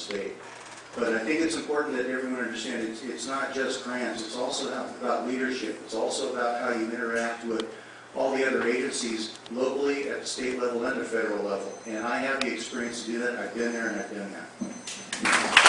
state. But I think it's important that everyone understand it's, it's not just grants, it's also about leadership. It's also about how you interact with all the other agencies locally, at the state level, and the federal level. And I have the experience to do that, I've been there and I've done that.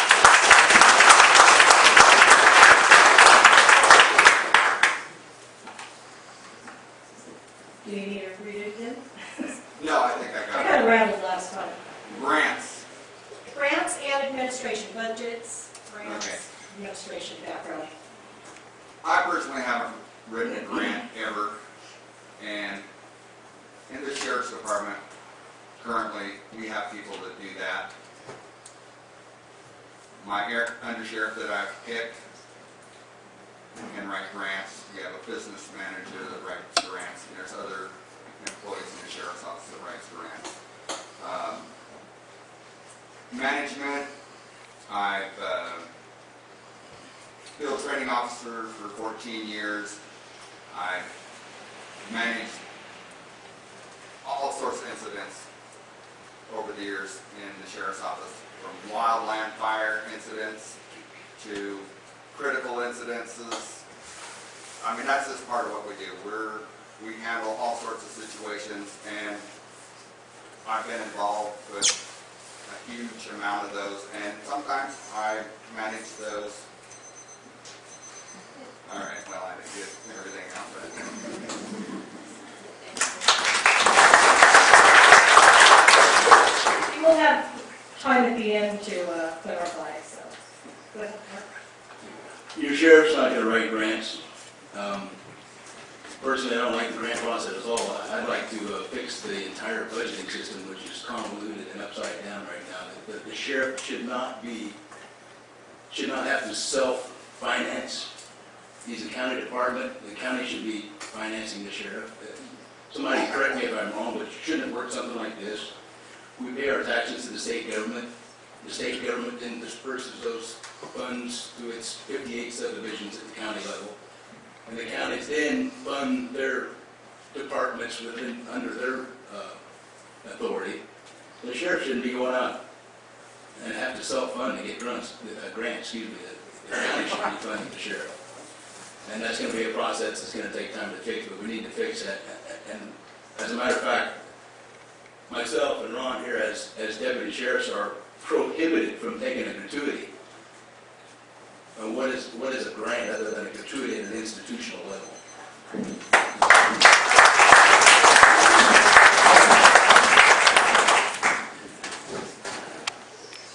Is, what is a grant other than a gratuity at an institutional level?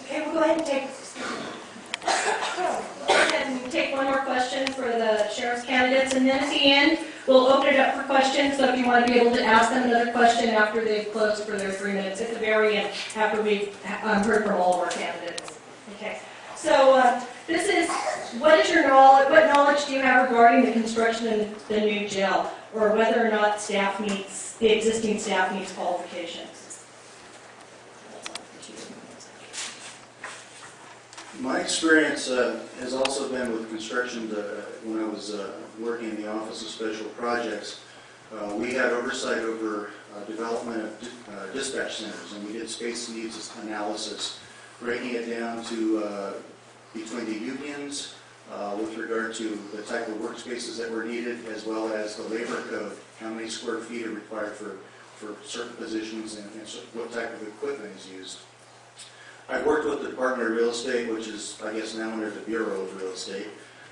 Okay, we'll go ahead and take, and take one more question for the sheriff's candidates, and then at the end, we'll open it up for questions, so if you want to be able to ask them another question after they've closed for their three minutes at the very end, after we've um, heard from all of our candidates. Okay, so uh, what is your knowledge, what knowledge do you have regarding the construction of the new jail, or whether or not staff meets, the existing staff meets qualifications? My experience uh, has also been with construction, uh, when I was uh, working in the Office of Special Projects. uh, We had oversight over uh, development of uh, dispatch centers, and we did space needs analysis, breaking it down to between the unions uh, with regard to the type of workspaces that were needed, as well as the labor code, how many square feet are required for, for certain positions and and what type of equipment is used. I've worked with the Department of Real Estate, which is, I guess, now under the Bureau of Real Estate,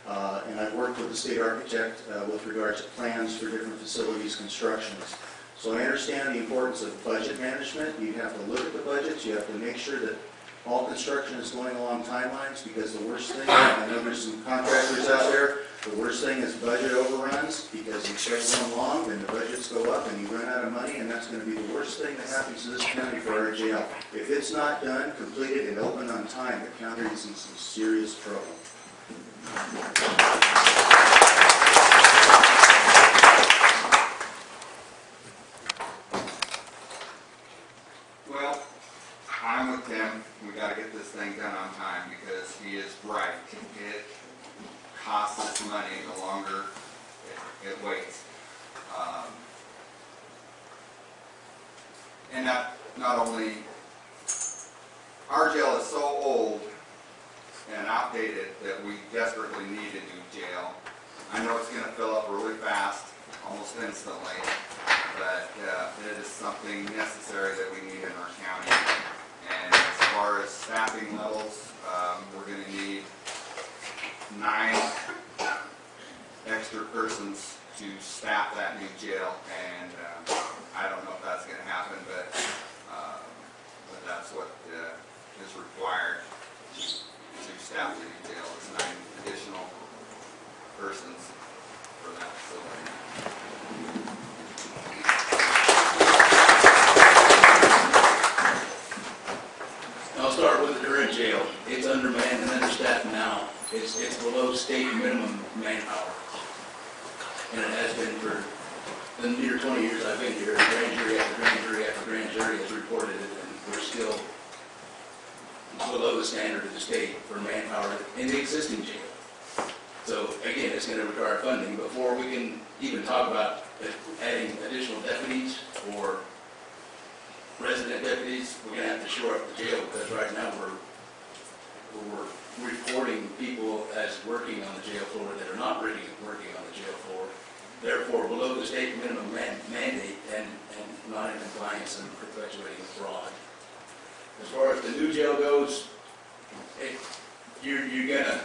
uh, and I've worked with the state architect uh, with regard to plans for different facilities, constructions. So I understand the importance of budget management. You have to look at the budgets, you have to make sure that all construction is going along timelines, because the worst thing, I know there's some contractors out there, the worst thing is budget overruns, because you start going long, then the budgets go up, and you run out of money, and that's gonna be the worst thing that happens to this county for our jail. If it's not done, completed, and opened on time, the county is in some serious trouble. Well, I'm with Tim. We gotta get this thing done on time because he is right. It costs us money the longer it, it waits. Um, And not, not only, our jail is so old that we desperately need a new jail. I know it's gonna fill up really fast, almost instantly, but, uh, it is something necessary that we need in our county. And as far as staffing levels, um, we're gonna need nine extra persons to staff that new jail, and, uh, I don't know if that's gonna happen, but, uh, but that's what, uh, is required to staff the new jail, is nine additional persons for that facility. I'll start with the current jail. It's undermanned and understaffed now. It's, it's below state minimum manpower. And it has been for the near twenty years I've been here. Grand jury after grand jury after grand jury has reported it, and we're still below the standard of the state for manpower in the existing jail. So again, it's gonna require funding before we can even talk about adding additional deputies or resident deputies, we're gonna have to shore up the jail, because right now we're, we're reporting people as working on the jail floor that are not really working on the jail floor. Therefore, below the state minimum man- mandate and, and not in compliance and perpetuating fraud. As far as the new jail goes, it, you're, you're gonna,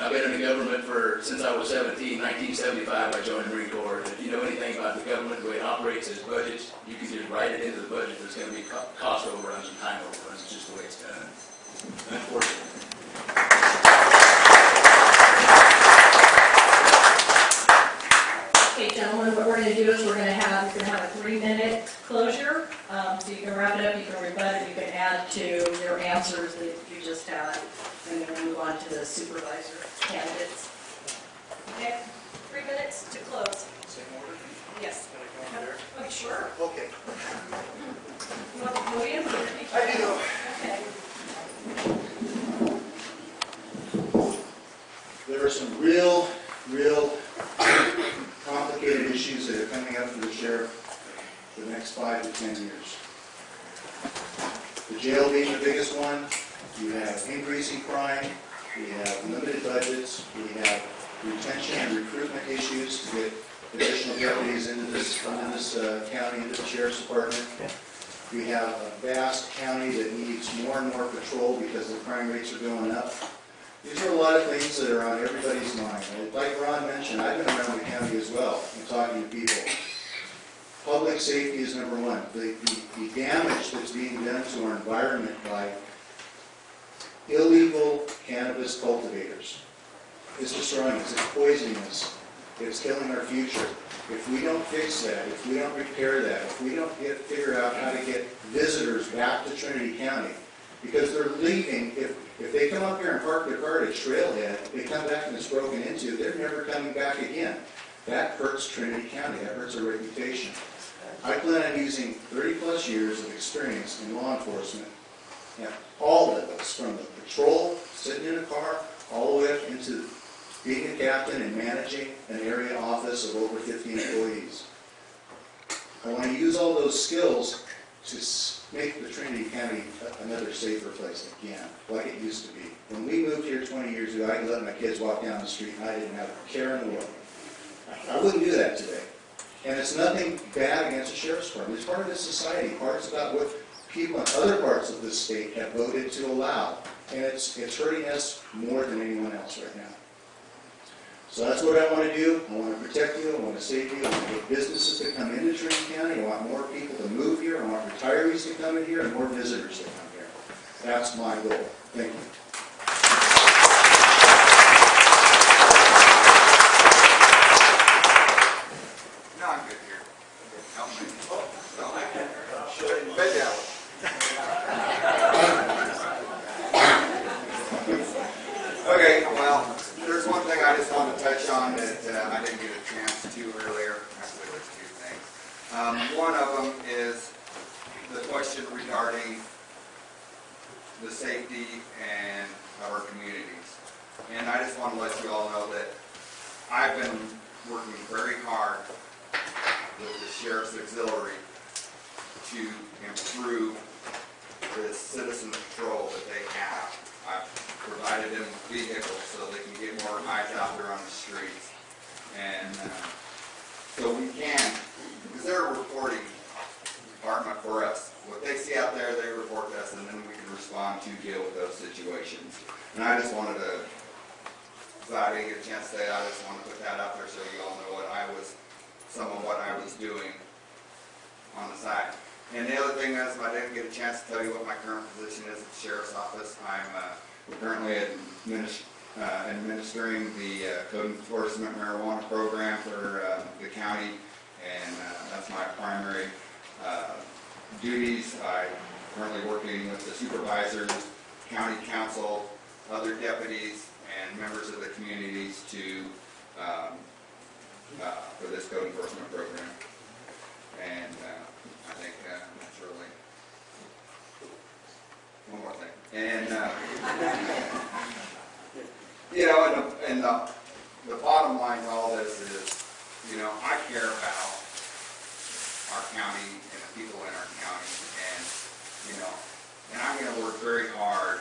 I've been in the government for, since I was 17, 1975, I joined the Marine Corps. If you know anything about the government, the way it operates, its budgets, you can just write it into the budget, there's gonna be cost overruns and time overruns, it's just the way it's done. Unfortunately. Okay, gentlemen, what we're gonna do is we're gonna have, we're gonna have a three-minute closure. Um, so you can wrap it up, you can rebut it, you can add to your answers that you just had, and then we'll move on to the supervisor candidates. Okay, three minutes to close. Same order? Yes. Can I go in there? Oh, sure. Okay. You want the podium? I do. Okay. There are some real, real complicated issues that are coming up for the sheriff for the next five to 10 years. The jail being the biggest one, you have increasing crime, we have limited budgets, we have retention and recruitment issues to get additional deputies into this, into this uh, county, into the sheriff's department. We have a vast county that needs more and more patrol because the crime rates are going up. These are a lot of things that are on everybody's mind. Like Ron mentioned, I've been around the county as well and talking to people. Public safety is number one. The, the- the damage that's being done to our environment by illegal cannabis cultivators is destroying us, it's poisoning us, it's killing our future. If we don't fix that, if we don't repair that, if we don't get, figure out how to get visitors back to Trinity County, because they're leaving, if, if they come up here and park their car at trailhead, they come back and it's broken into, they're never coming back again. That hurts Trinity County, that hurts our reputation. I plan on using thirty-plus years of experience in law enforcement at all levels, from the patrol, sitting in a car, all the way up into being a captain and managing an area office of over 50 employees. I want to use all those skills to make the Trinity County another safer place again, like it used to be. When we moved here 20 years ago, I let my kids walk down the street and I didn't have a care in the world. I wouldn't do that today. And it's nothing bad against the sheriff's department. It's part of this society, parts about what people in other parts of this state have voted to allow. And it's, it's hurting us more than anyone else right now. So that's what I want to do. I want to protect you, I want to save you, I want to get businesses to come into Trinity County, I want more people to move here, I want retirees to come in here, and more visitors to come here. That's my goal. Thank you. And the, the, bottom line to all this is, you know, I care about our county and the people in our county, and, you know, and I'm gonna work very hard.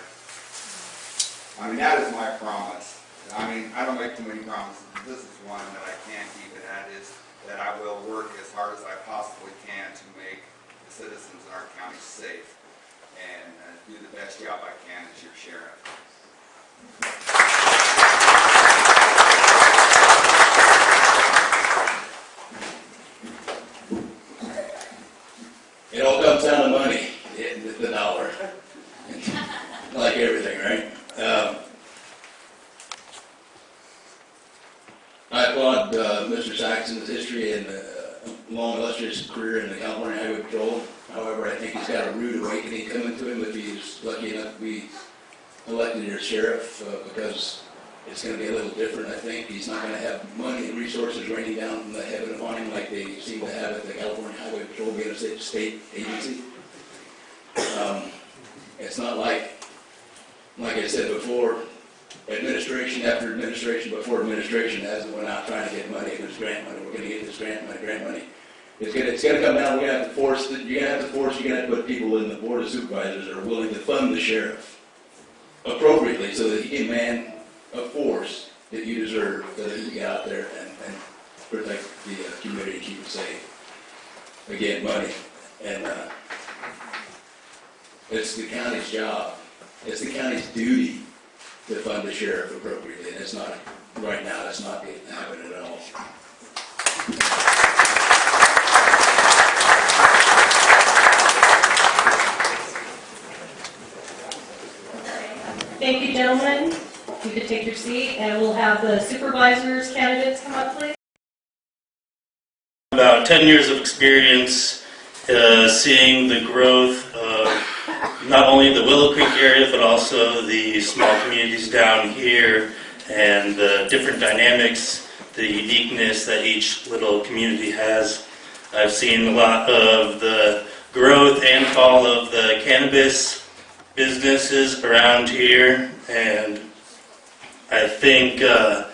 I mean, that is my promise. I mean, I don't make too many promises, but this is one that I can keep, and that is that I will work as hard as I possibly can to make the citizens in our county safe and uh, do the best job I can as your sheriff. It all comes down to money, the, the dollar. Like everything, right? Um, I applaud, uh, Mr. Saxon's history and, uh, long illustrious career in the California Highway Patrol. However, I think he's got a rude awakening coming to him if he's lucky enough to be sheriff, uh, because it's gonna be a little different, I think. He's not gonna have money and resources raining down from the heaven upon him like they seem to have at the California Highway Patrol being a state, state agency. Um, It's not like, like I said before, administration after administration before administration hasn't went out trying to get money, this grant money, we're gonna get this grant money, grant money. It's gonna, it's gonna come down, we're gonna have to force, you're gonna have to force, you're gonna have to put people in the board of supervisors that are willing to fund the sheriff appropriately so that he can man a force that you deserve, so that he can get out there and, and protect the uh, community and keep it safe. Again, money, and, uh, it's the county's job, it's the county's duty to fund the sheriff appropriately, and it's not, right now, it's not happening at all. Thank you, gentlemen. You could take your seat, and we'll have the supervisors candidates come up, please. About 10 years of experience uh, seeing the growth of not only the Willow Creek area, but also the small communities down here and the different dynamics, the uniqueness that each little community has. I've seen a lot of the growth and fall of the cannabis businesses around here, and I think uh,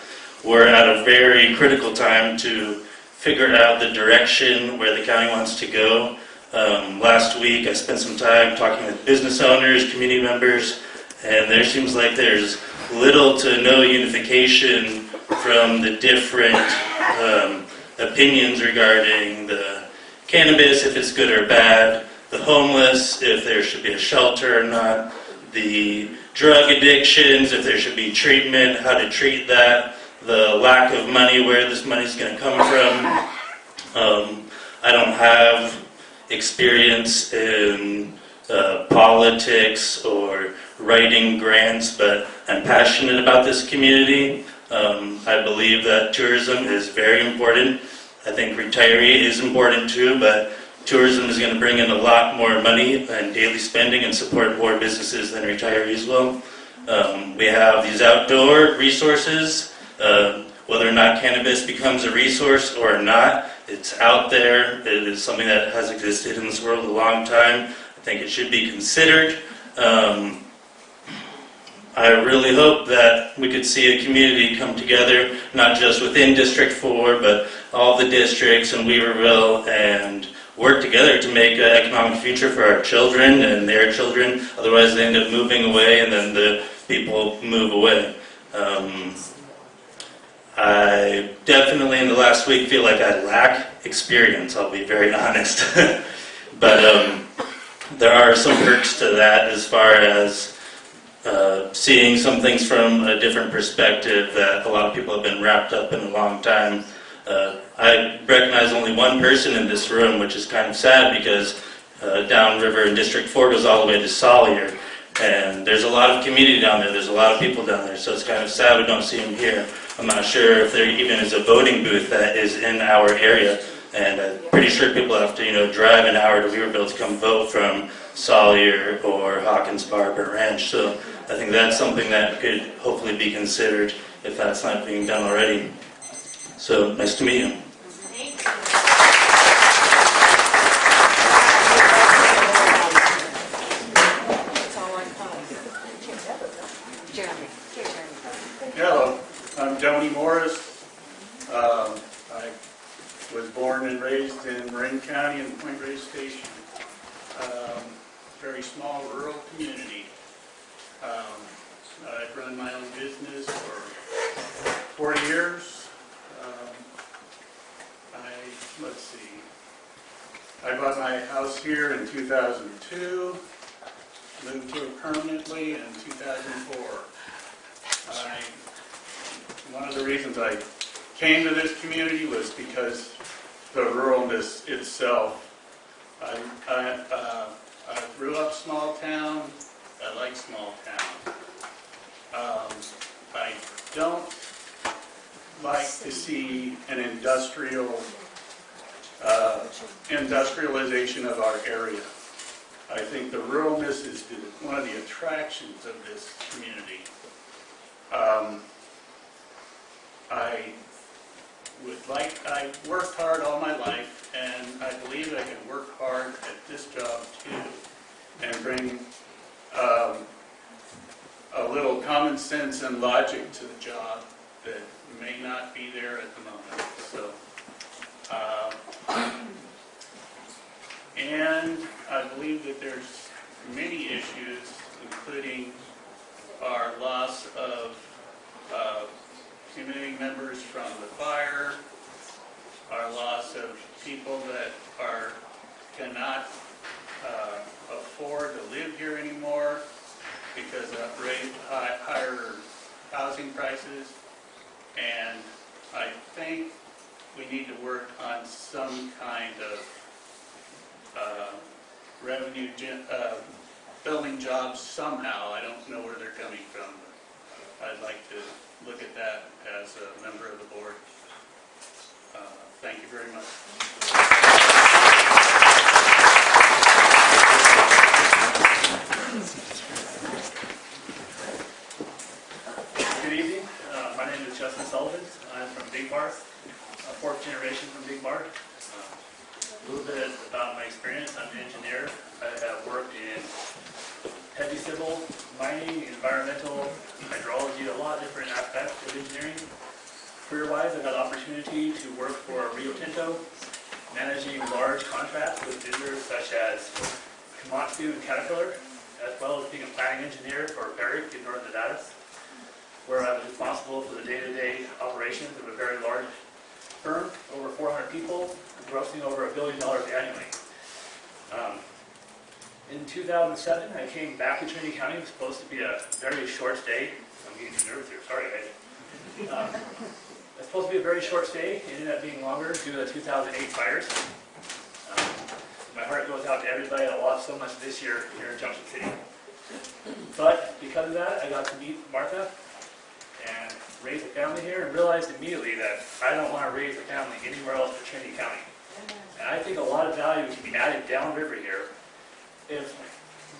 we're at a very critical time to figure out the direction where the county wants to go. Um, last week, I spent some time talking with business owners, community members, and there seems like there's little to no unification from the different um, opinions regarding the cannabis, if it's good or bad, the homeless, if there should be a shelter or not, the drug addictions, if there should be treatment, how to treat that, the lack of money, where this money's going to come from. Um, I don't have experience in uh, politics or writing grants, but I'm passionate about this community. Um, I believe that tourism is very important. I think retiree is important too, but tourism is going to bring in a lot more money and daily spending and support more businesses than retirees will. Um, we have these outdoor resources. Uh, whether or not cannabis becomes a resource or not, it's out there. It is something that has existed in this world a long time. I think it should be considered. Um, I really hope that we could see a community come together, not just within District 4, but all the districts in Weaverville and work together to make an economic future for our children and their children. Otherwise, they end up moving away and then the people move away. Um, I definitely in the last week feel like I lack experience, I'll be very honest. but um, there are some perks to that as far as uh, seeing some things from a different perspective that a lot of people have been wrapped up in a long time. Uh, I recognize only one person in this room, which is kind of sad because uh, downriver in District 4 goes all the way to Salyer. And there's a lot of community down there, there's a lot of people down there, so it's kind of sad we don't see them here. I'm not sure if there even is a voting booth that is in our area. And I'm pretty sure people have to, you know, drive an hour to Weaverville to come vote from Salyer or Hawkins Park or Ranch. So I think that's something that could hopefully be considered if that's not being done already. So nice to meet you. Hello, I'm Tony Morris. Um, I was born and raised in Marin County in Point Reyes Station. Um, Very small rural community. Um, I've run my own business for 40 years. Um, I, let's see, I bought my house here in 2002, moved here permanently in 2004. I, one of the reasons I came to this community was because the ruralness itself. I, I, uh, I grew up small town, I like small town. Um, I don't like to see an industrial, uh, industrialization of our area. I think the ruralness is one of the attractions of this community. Um, I would like, I worked hard all my life, and I believe I can work hard at this job too, and bring um, a little common sense and logic to the job that may not be there at the moment, so. Uh, And I believe that there's many issues, including our loss of uh, community members from the fire, our loss of people that are, cannot uh, afford to live here anymore because of raised, hi- higher housing prices. And I think we need to work on some kind of uh, revenue, uh, building jobs somehow. I don't know where they're coming from, but I'd like to look at that as a member of the board. Uh, Thank you very much. Good evening. Uh, My name is Justin Sullivan. I'm from Big Bar, a fourth generation from Big Bar. Uh, A little bit about my experience. I'm an engineer. I have worked in heavy civil, mining, environmental, hydrology, a lot of different aspects of engineering. Career-wise, I got the opportunity to work for Rio Tinto, managing large contracts with vendors such as Komatsu and Caterpillar, as well as being a planning engineer for Barrick in Northern Nevada where I was responsible for the day-to-day operations of a very large firm, over 400 people, grossing over a billion dollars annually. Um, In 2007, I came back to Trinity County. It was supposed to be a very short stay. I'm getting too nervous here, sorry guys. Um, It was supposed to be a very short stay. It ended up being longer due to the 2008 fires. Um, My heart goes out to everybody that lost so much this year here in Junction City. But because of that, I got to meet Martha and raise a family here and realized immediately that I don't want to raise a family anywhere else but Trinity County. And I think a lot of value can be added downriver here if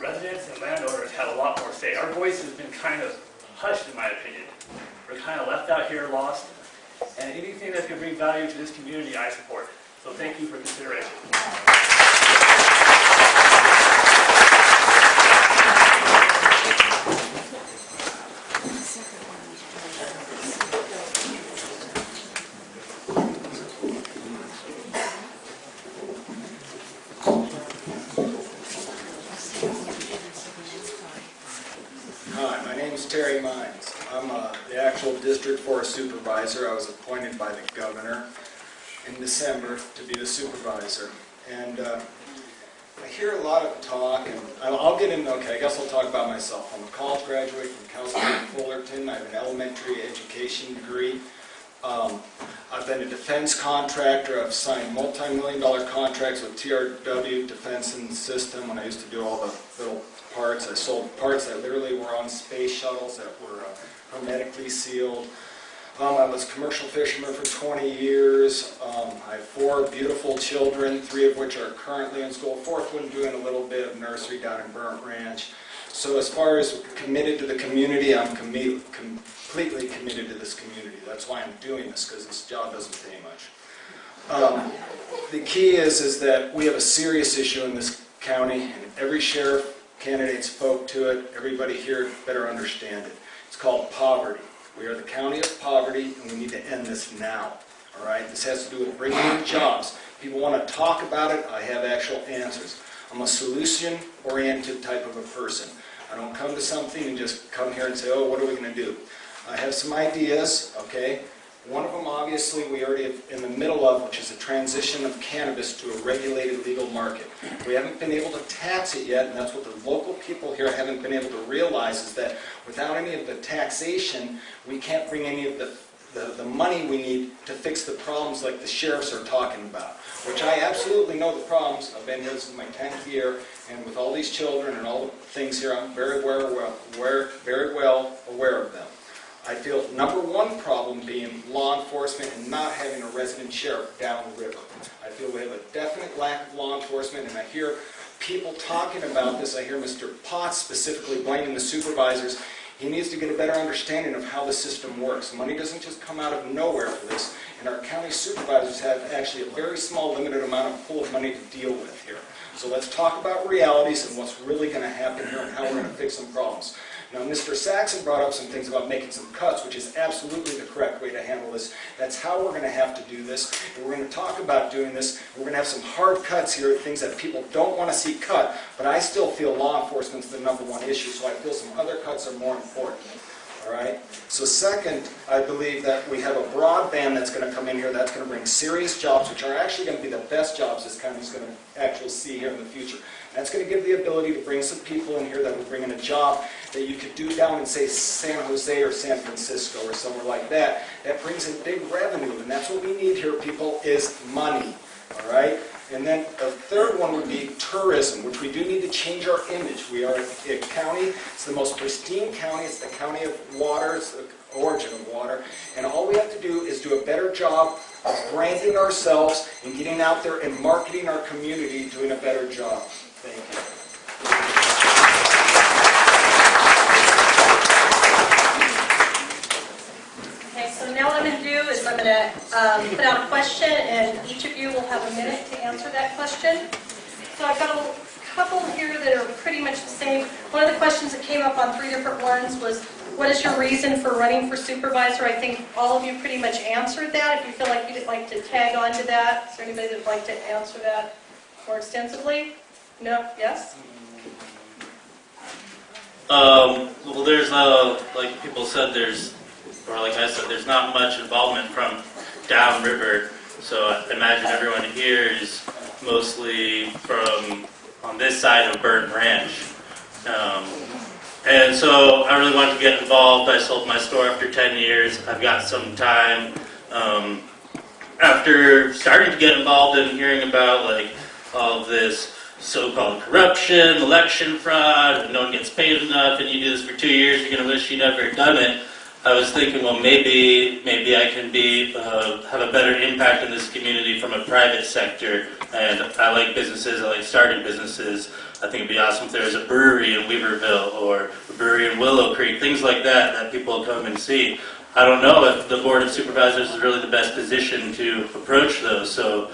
residents and landowners had a lot more say. Our voice has been kind of hushed, in my opinion. We're kind of left out here, lost, and anything that can bring value to this community, I support. So thank you for consideration. Hi, my name is Terry Mines. I'm uh, the actual District Forest Supervisor. I was appointed by the governor in December to be the supervisor. And uh, I hear a lot of talk, and I'll I'll get into, okay, I guess I'll talk about myself. I'm a college graduate from Cal State Fullerton. I have an elementary education degree. Um, I've been a defense contractor. I've signed multi-million dollar contracts with TRW Defense and System when I used to do all the little parts. I sold parts that literally were on space shuttles that were uh, hermetically sealed. Um, I was a commercial fisherman for 20 years. Um, I have four beautiful children, three of which are currently in school, fourth one doing a little bit of nursery down in Burnt Ranch. So as far as committed to the community, I'm commi- completely committed to this community. That's why I'm doing this, because this job doesn't pay much. Um, The key is, is that we have a serious issue in this county, and every sheriff candidate spoke to it. Everybody here better understand it. It's called poverty. We are the county of poverty, and we need to end this now, all right? This has to do with bringing in jobs. People want to talk about it, I have actual answers. I'm a solution-oriented type of a person. I don't come to something and just come here and say, oh, what are we going to do? I have some ideas, okay? One of them, obviously, we already in the middle of, which is the transition of cannabis to a regulated legal market. We haven't been able to tax it yet, and that's what the local people here haven't been able to realize, is that without any of the taxation, we can't bring any of the, the, the money we need to fix the problems like the sheriffs are talking about, which I absolutely know the problems. I've been here, is my 10th year, and with all these children and all the things here, I'm very aware, aware, very well aware of them. I feel number one problem being law enforcement and not having a resident sheriff down the river. I feel we have a definite lack of law enforcement, and I hear people talking about this. I hear Mr. Potts specifically blaming the supervisors. He needs to get a better understanding of how the system works. Money doesn't just come out of nowhere for this, and our county supervisors have actually a very small, limited amount of pool of money to deal with here. So let's talk about realities and what's really going to happen here and how we're going to fix some problems. Now, Mr. Saxon brought up some things about making some cuts, which is absolutely the correct way to handle this. That's how we're going to have to do this. And we're going to talk about doing this. We're going to have some hard cuts here, things that people don't want to see cut, but I still feel law enforcement's the number one issue, so I feel some other cuts are more important. All right? So second, I believe that we have a broadband that's going to come in here that's going to bring serious jobs, which are actually going to be the best jobs this county's going to actually see here in the future. That's going to give the ability to bring some people in here that will bring in a job that you could do down in, say, San Jose or San Francisco or somewhere like that. That brings in big revenue, and that's what we need here, people, is money. All right? And then the third one would be tourism, which we do need to change our image. We are a county, it's the most pristine county, it's the county of water, it's the origin of water, and all we have to do is do a better job of branding ourselves and getting out there and marketing our community, doing a better job. Thank you. Okay, so now what I'm going to do is I'm going to um, put out a question, and each of you will have a minute to answer that question. So I've got a couple here that are pretty much the same. One of the questions that came up on three different ones was, what is your reason for running for supervisor? I think all of you pretty much answered that. If you feel like you'd like to tag on to that, is there anybody that'd like to answer that more extensively? No? Yes? Um, well, there's, uh, like people said, there's, or like I said, there's not much involvement from downriver. So I imagine everyone here is mostly from on this side of Burnt Ranch. Um, and so I really wanted to get involved. I sold my store after 10 years. I've got some time. Um, after starting to get involved and hearing about like all this so-called corruption, election fraud, no one gets paid enough, and you do this for two years, you're going to wish you never done it. I was thinking, well, maybe maybe I can be uh, have a better impact in this community from a private sector. And I like businesses. I like starting businesses. I think it'd be awesome if there was a brewery in Weaverville or a brewery in Willow Creek, things like that that people come and see. I don't know if the board of supervisors is really the best position to approach those. So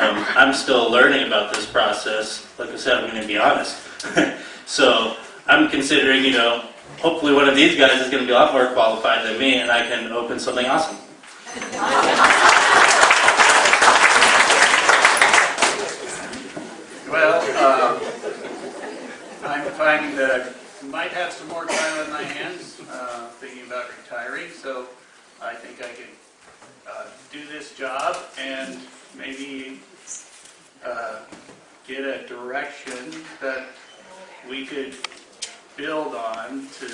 um, I'm still learning about this process. Like I said, I'm going to be honest. so I'm considering, you know, hopefully one of these guys is going to be a lot more qualified than me, and I can open something awesome. Well, uh, I'm finding that I might have some more time on my hands, uh, thinking about retiring, so I think I can uh, do this job and maybe uh, get a direction that we could build on to,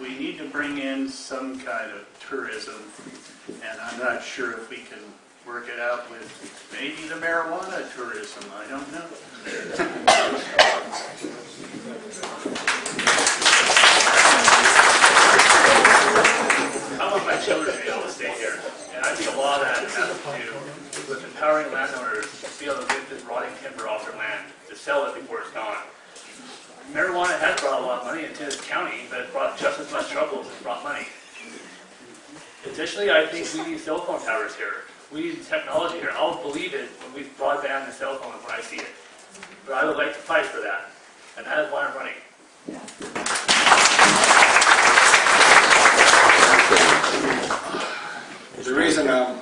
we need to bring in some kind of tourism, and I'm not sure if we can work it out with maybe the marijuana tourism, I don't know. I want my children to be able to stay here, and I think a lot of that has with empowering landowners to be able to get this rotting timber off their land, to sell it before it's gone. Marijuana has brought a lot of money into this county, but it brought just as much trouble as it brought money. Additionally, I think we need cell phone towers here. We need technology here. I'll believe it when we broadband the cell phones when I see it. But I would like to fight for that, and that is why I'm running. The reason I'm,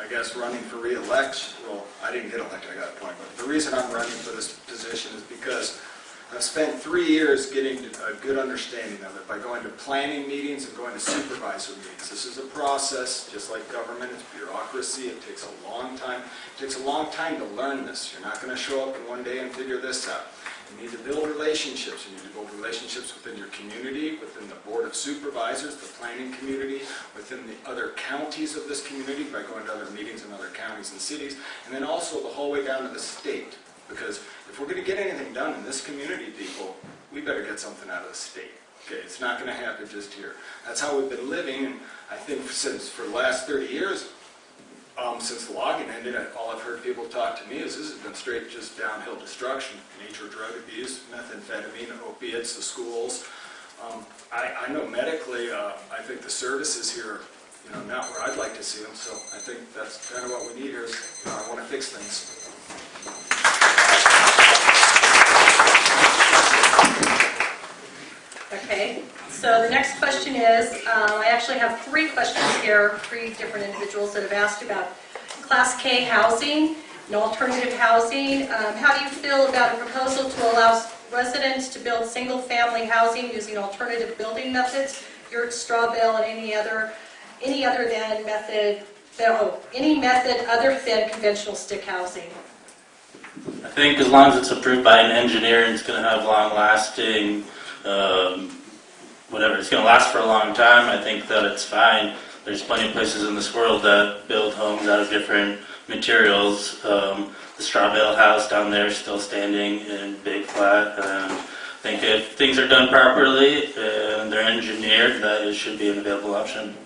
I guess, running for reelection, well, I didn't get elected, I got appointed, but the reason I'm running for this position is because I've spent three years getting a good understanding of it by going to planning meetings and going to supervisor meetings. This is a process, just like government, it's bureaucracy, it takes a long time. It takes a long time to learn this. You're not going to show up in one day and figure this out. You need to build relationships. You need to build relationships within your community, within the board of supervisors, the planning community, within the other counties of this community by going to other meetings in other counties and cities, and then also the whole way down to the state. Because if we're going to get anything done in this community, people, we better get something out of the state. Okay, it's not going to happen just here. That's how we've been living, and I think since for the last 30 years, um, since the logging ended, all I've heard people talk to me is this has been straight just downhill destruction. Major drug abuse, methamphetamine, opiates, the schools. Um, I, I know medically, uh, I think the services here, you know, not where I'd like to see them, so I think that's kind of what we need here is, you know, I want to fix things. Okay, so the next question is, um, I actually have three questions here, three different individuals that have asked about Class K housing and alternative housing. Um, How do you feel about a proposal to allow residents to build single-family housing using alternative building methods, yurt, straw bale, and any other, any other than method, oh, any method other than conventional stick housing? I think as long as it's approved by an engineer and it's going to have long-lasting, um, whatever, it's going to last for a long time, I think that it's fine. There's plenty of places in this world that build homes out of different materials. Um, the straw bale house down there is still standing in Big Flat. And I think if things are done properly and they're engineered, that it should be an available option.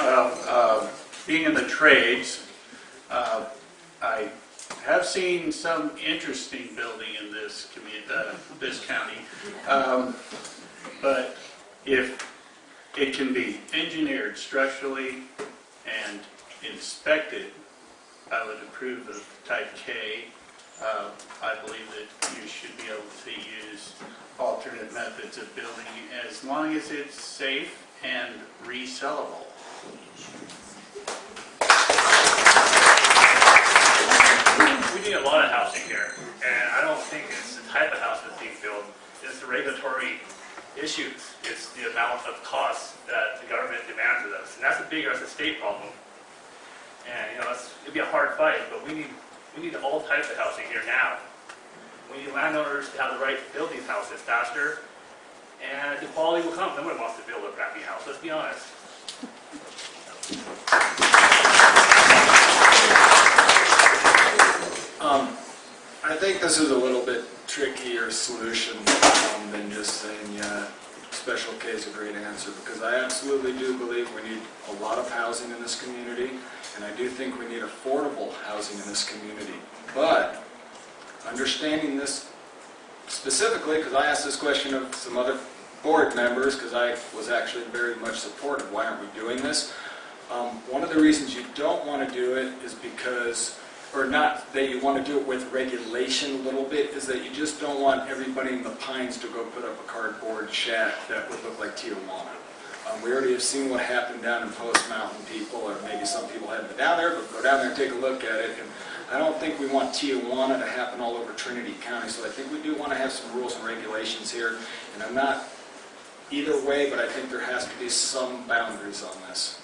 Well, uh, being in the trades, uh, I have seen some interesting building in this community, uh, this county. Um, But if it can be engineered structurally and inspected, I would approve of type K. Uh, I believe that you should be able to use alternate methods of building as long as it's safe and resellable. We need a lot of housing here, and I don't think it's the type of house that's being built, it's the regulatory issues, it's the amount of costs that the government demands of us, and that's a bigger, that's a state problem. And, you know, it'd be a hard fight, but we need, we need all types of housing here now. We need landowners to have the right to build these houses faster, and the quality will come, nobody wants to build a crappy house, let's be honest. Um, I think this is a little bit trickier solution um, than just saying, yeah, special K is a great answer, because I absolutely do believe we need a lot of housing in this community, and I do think we need affordable housing in this community. But, understanding this specifically, because I asked this question of some other board members, because I was actually very much supportive, why aren't we doing this? Um, One of the reasons you don't want to do it is because, or not that you want to do it with regulation a little bit, is that you just don't want everybody in the Pines to go put up a cardboard shack that would look like Tijuana. Um, We already have seen what happened down in Post Mountain, people, or maybe some people haven't been down there, but go down there and take a look at it. And I don't think we want Tijuana to happen all over Trinity County, so I think we do want to have some rules and regulations here. And I'm not either way, but I think there has to be some boundaries on this.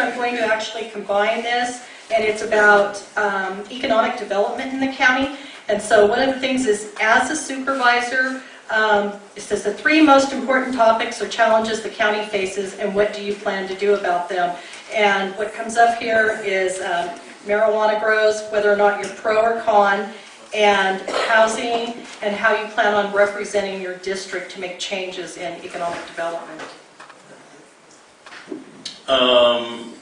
Actually combine this, and it's about um, economic development in the county. And so one of the things is, as a supervisor, um, it says the three most important topics or challenges the county faces, and what do you plan to do about them? And what comes up here is um, marijuana grows, whether or not you're pro or con, and housing, and how you plan on representing your district to make changes in economic development. Um,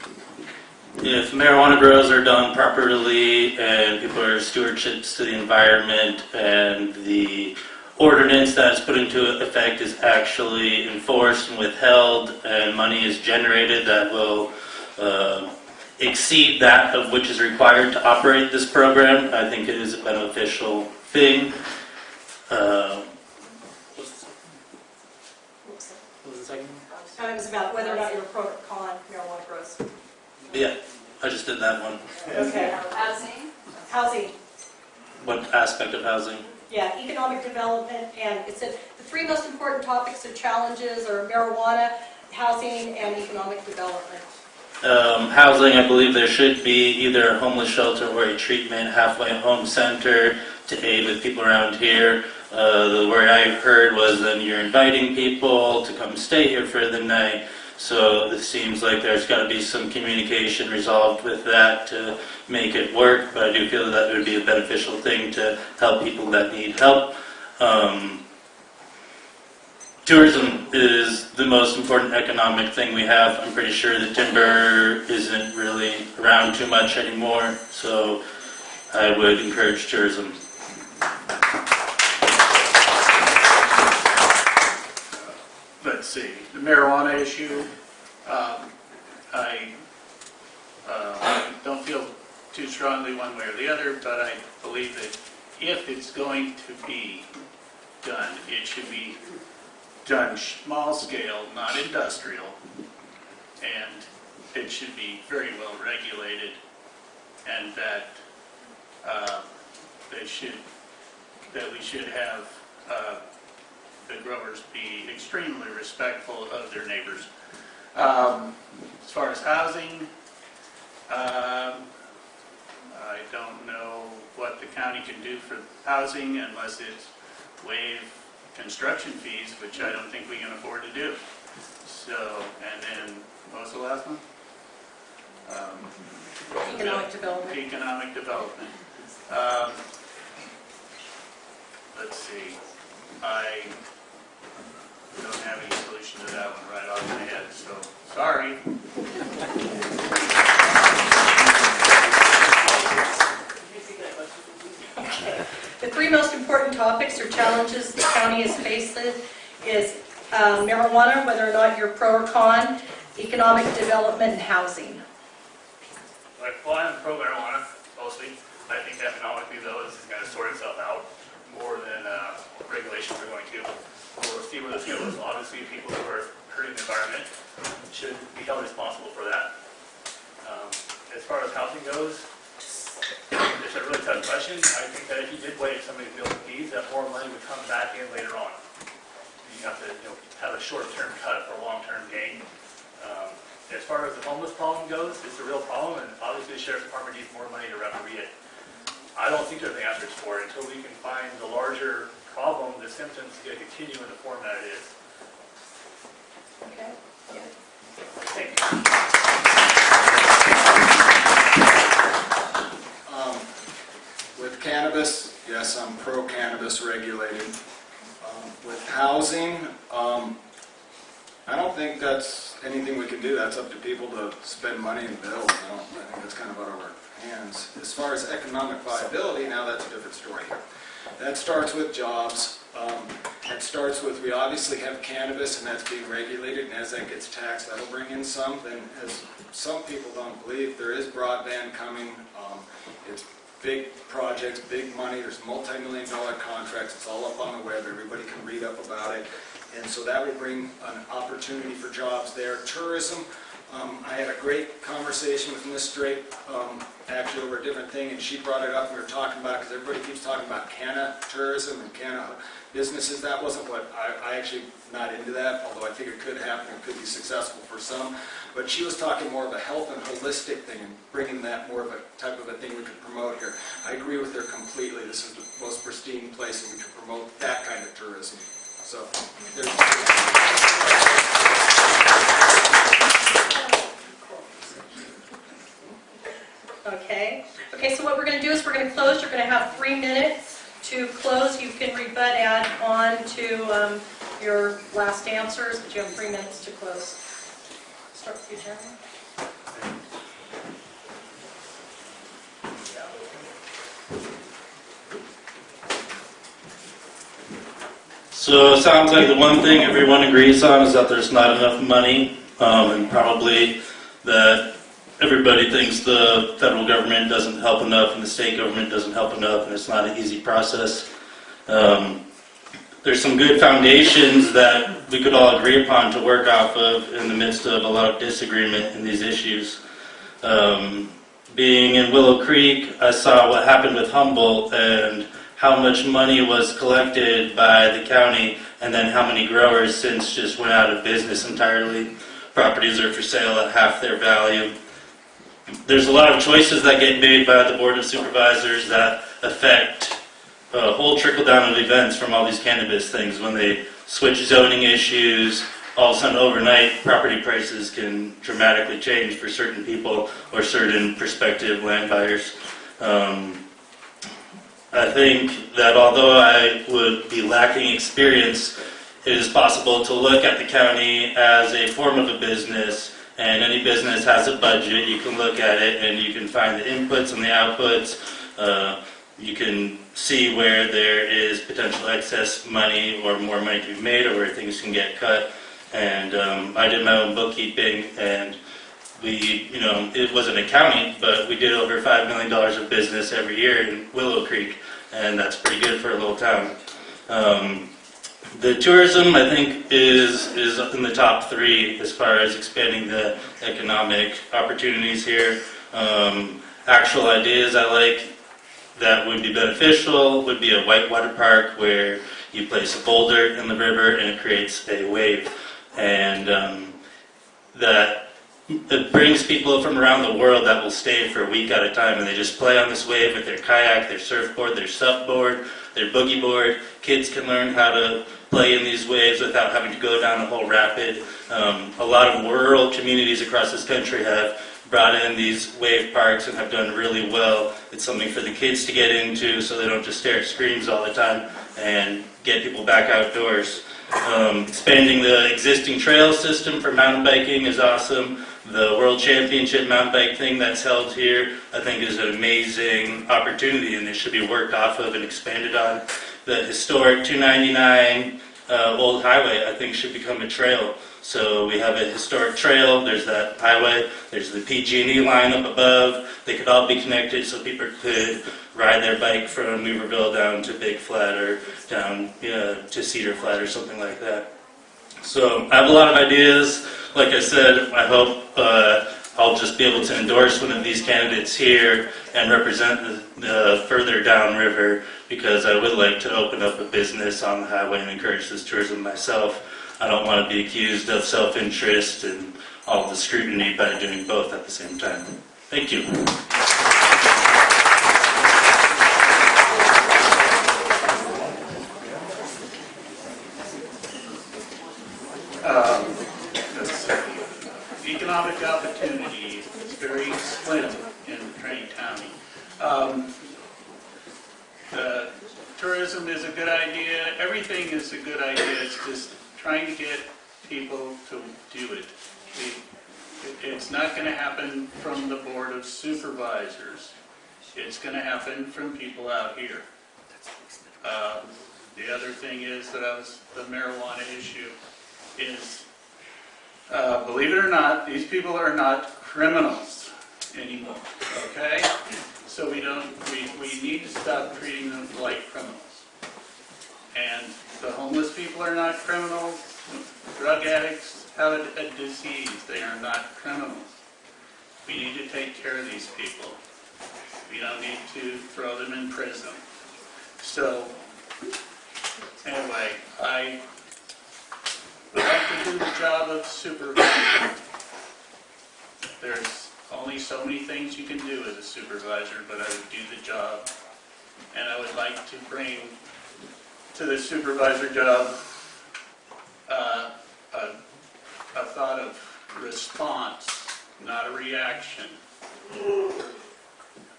if marijuana grows are done properly and people are stewardships to the environment and the ordinance that's put into effect is actually enforced and withheld and money is generated that will uh, exceed that of which is required to operate this program, I think it is a beneficial thing. Uh, What was the second? Uh, It was about whether or not you're pro or con marijuana grows. yeah, I just did that one. Okay. Housing? Housing, What aspect of housing? yeah, economic development, and it said the three most important topics or challenges are marijuana, housing, and economic development. um, housing, I believe there should be either a homeless shelter or a treatment halfway home center to aid with people around here. Uh, the word I heard was then you're inviting people to come stay here for the night. So it seems like there's got to be some communication resolved with that to make it work. But I do feel that would be a beneficial thing to help people that need help. Um, Tourism is the most important economic thing we have. I'm pretty sure the timber isn't really around too much anymore, so I would encourage tourism. Let's see, the marijuana issue, um, I uh, don't feel too strongly one way or the other, but I believe that if it's going to be done, it should be done small scale, not industrial, and it should be very well regulated, and that uh, they should, that we should have uh, the growers be extremely respectful of their neighbors. Um, As far as housing, um, I don't know what the county can do for housing unless it's waive construction fees, which I don't think we can afford to do. So, and then, what was the last one? Um, Economic development. economic development. Um, Let's see, I don't have any solution to that one right off my head, so, sorry. The three most important topics or challenges the county is faced with is um, marijuana, whether or not you're pro or con, economic development, and housing. Well, I'm pro marijuana, mostly. I think economically, though, this is going to sort itself out more than uh, regulations are going to. We'll see where this goes. Obviously, people who are hurting the environment should be held responsible for that. Um, As far as housing goes, it's a really tough question. I think that if you did waive some of these fees, that more money would come back in later on. You have to, you know, have a short-term cut for long-term gain. Um, As far as the homeless problem goes, it's a real problem, and obviously the sheriff's department needs more money to referee it. I don't think there's answers for it until we can find the larger problem, the symptoms are going to continue in the form that it is. Okay. Thank you. Um, With cannabis, yes, I'm pro-cannabis regulated. Um, With housing, um, I don't think that's anything we can do. That's up to people to spend money and build. I don't, I think that's kind of out of our hands. As far as economic viability, now that's a different story here. That starts with jobs. Um, That starts with, we obviously have cannabis and that's being regulated, and as that gets taxed, that'll bring in some. Then, as some people don't believe, there is broadband coming. Um, It's big projects, big money, there's multi-million dollar contracts, it's all up on the web, everybody can read up about it. And so that will bring an opportunity for jobs there. Tourism, Um, I had a great conversation with Ms. Drake, um, actually over a different thing, and she brought it up, and we were talking about, it because everybody keeps talking about Cana tourism and Cana businesses. That wasn't what, I, I actually not into that, although I think it could happen, it could be successful for some. But she was talking more of a health and holistic thing and bringing that more of a type of a thing we could promote here. I agree with her completely. This is the most pristine place and we could promote that kind of tourism. So, there's, Okay, okay, so what we're gonna do is we're gonna close, you're gonna have three minutes to close. You can rebut add on to um, your last answers, but you have three minutes to close. Start with you, Jeremy. So it sounds like the one thing everyone agrees on is that there's not enough money, um, and probably that everybody thinks the federal government doesn't help enough and the state government doesn't help enough, and it's not an easy process. Um, there's some good foundations that we could all agree upon to work off of in the midst of a lot of disagreement in these issues. Um, being in Willow Creek, I saw what happened with Humboldt and how much money was collected by the county and then how many growers since just went out of business entirely. Properties are for sale at half their value. There's a lot of choices that get made by the Board of Supervisors that affect a whole trickle down of events from all these cannabis things. When they switch zoning issues, all of a sudden overnight, property prices can dramatically change for certain people or certain prospective land buyers. Um, I think that although I would be lacking experience, it is possible to look at the county as a form of a business, and any business has a budget. You can look at it and you can find the inputs and the outputs. Uh, you can see where there is potential excess money or more money to be made, or where things can get cut. And um, I did my own bookkeeping, and we, you know, it wasn't accounting, but we did over $5 million of business every year in Willow Creek, and that's pretty good for a little town. Um, the tourism, I think, is, is in the top three as far as expanding the economic opportunities here. Um, actual ideas I like that would be beneficial would be a whitewater park where you place a boulder in the river and it creates a wave. And um, that it brings people from around the world that will stay for a week at a time and they just play on this wave with their kayak, their surfboard, their surfboard, their boogie board. Kids can learn how to play in these waves without having to go down a whole rapid. Um, a lot of rural communities across this country have brought in these wave parks and have done really well. It's something for the kids to get into so they don't just stare at screens all the time and get people back outdoors. Um, expanding the existing trail system for mountain biking is awesome. The World Championship mountain bike thing that's held here, I think, is an amazing opportunity and it should be worked off of and expanded on. The historic 299 uh, Old Highway, I think, should become a trail. So we have a historic trail, there's that highway, there's the PG&E line up above. They could all be connected so people could ride their bike from Weaverville down to Big Flat or down uh, to Cedar Flat or something like that. So I have a lot of ideas. Like I said, I hope uh, I'll just be able to endorse one of these candidates here and represent the, the further downriver because I would like to open up a business on the highway and encourage this tourism myself. I don't want to be accused of self-interest and all the scrutiny by doing both at the same time. Thank you. Um, let's see. Economic opportunity is very slim in Trinity County. Um, uh, Tourism is a good idea, everything a good idea, it's just trying to get people to do it. It- It's not gonna happen from the Board of Supervisors, it's gonna happen from people out here. Uh, The other thing is that I was, the marijuana issue is, uh, believe it or not, these people are not criminals anymore, okay? So we don't, we, we need to stop treating them like criminals. And the homeless people are not criminals, Drug addicts have a disease, they are not criminals. We need to take care of these people. We don't need to throw them in prison. So, anyway, I would like to do the job of supervisor. There's only so many things you can do as a supervisor, but I would do the job. And I would like to bring to the supervisor job uh, a, a thought of response, not a reaction.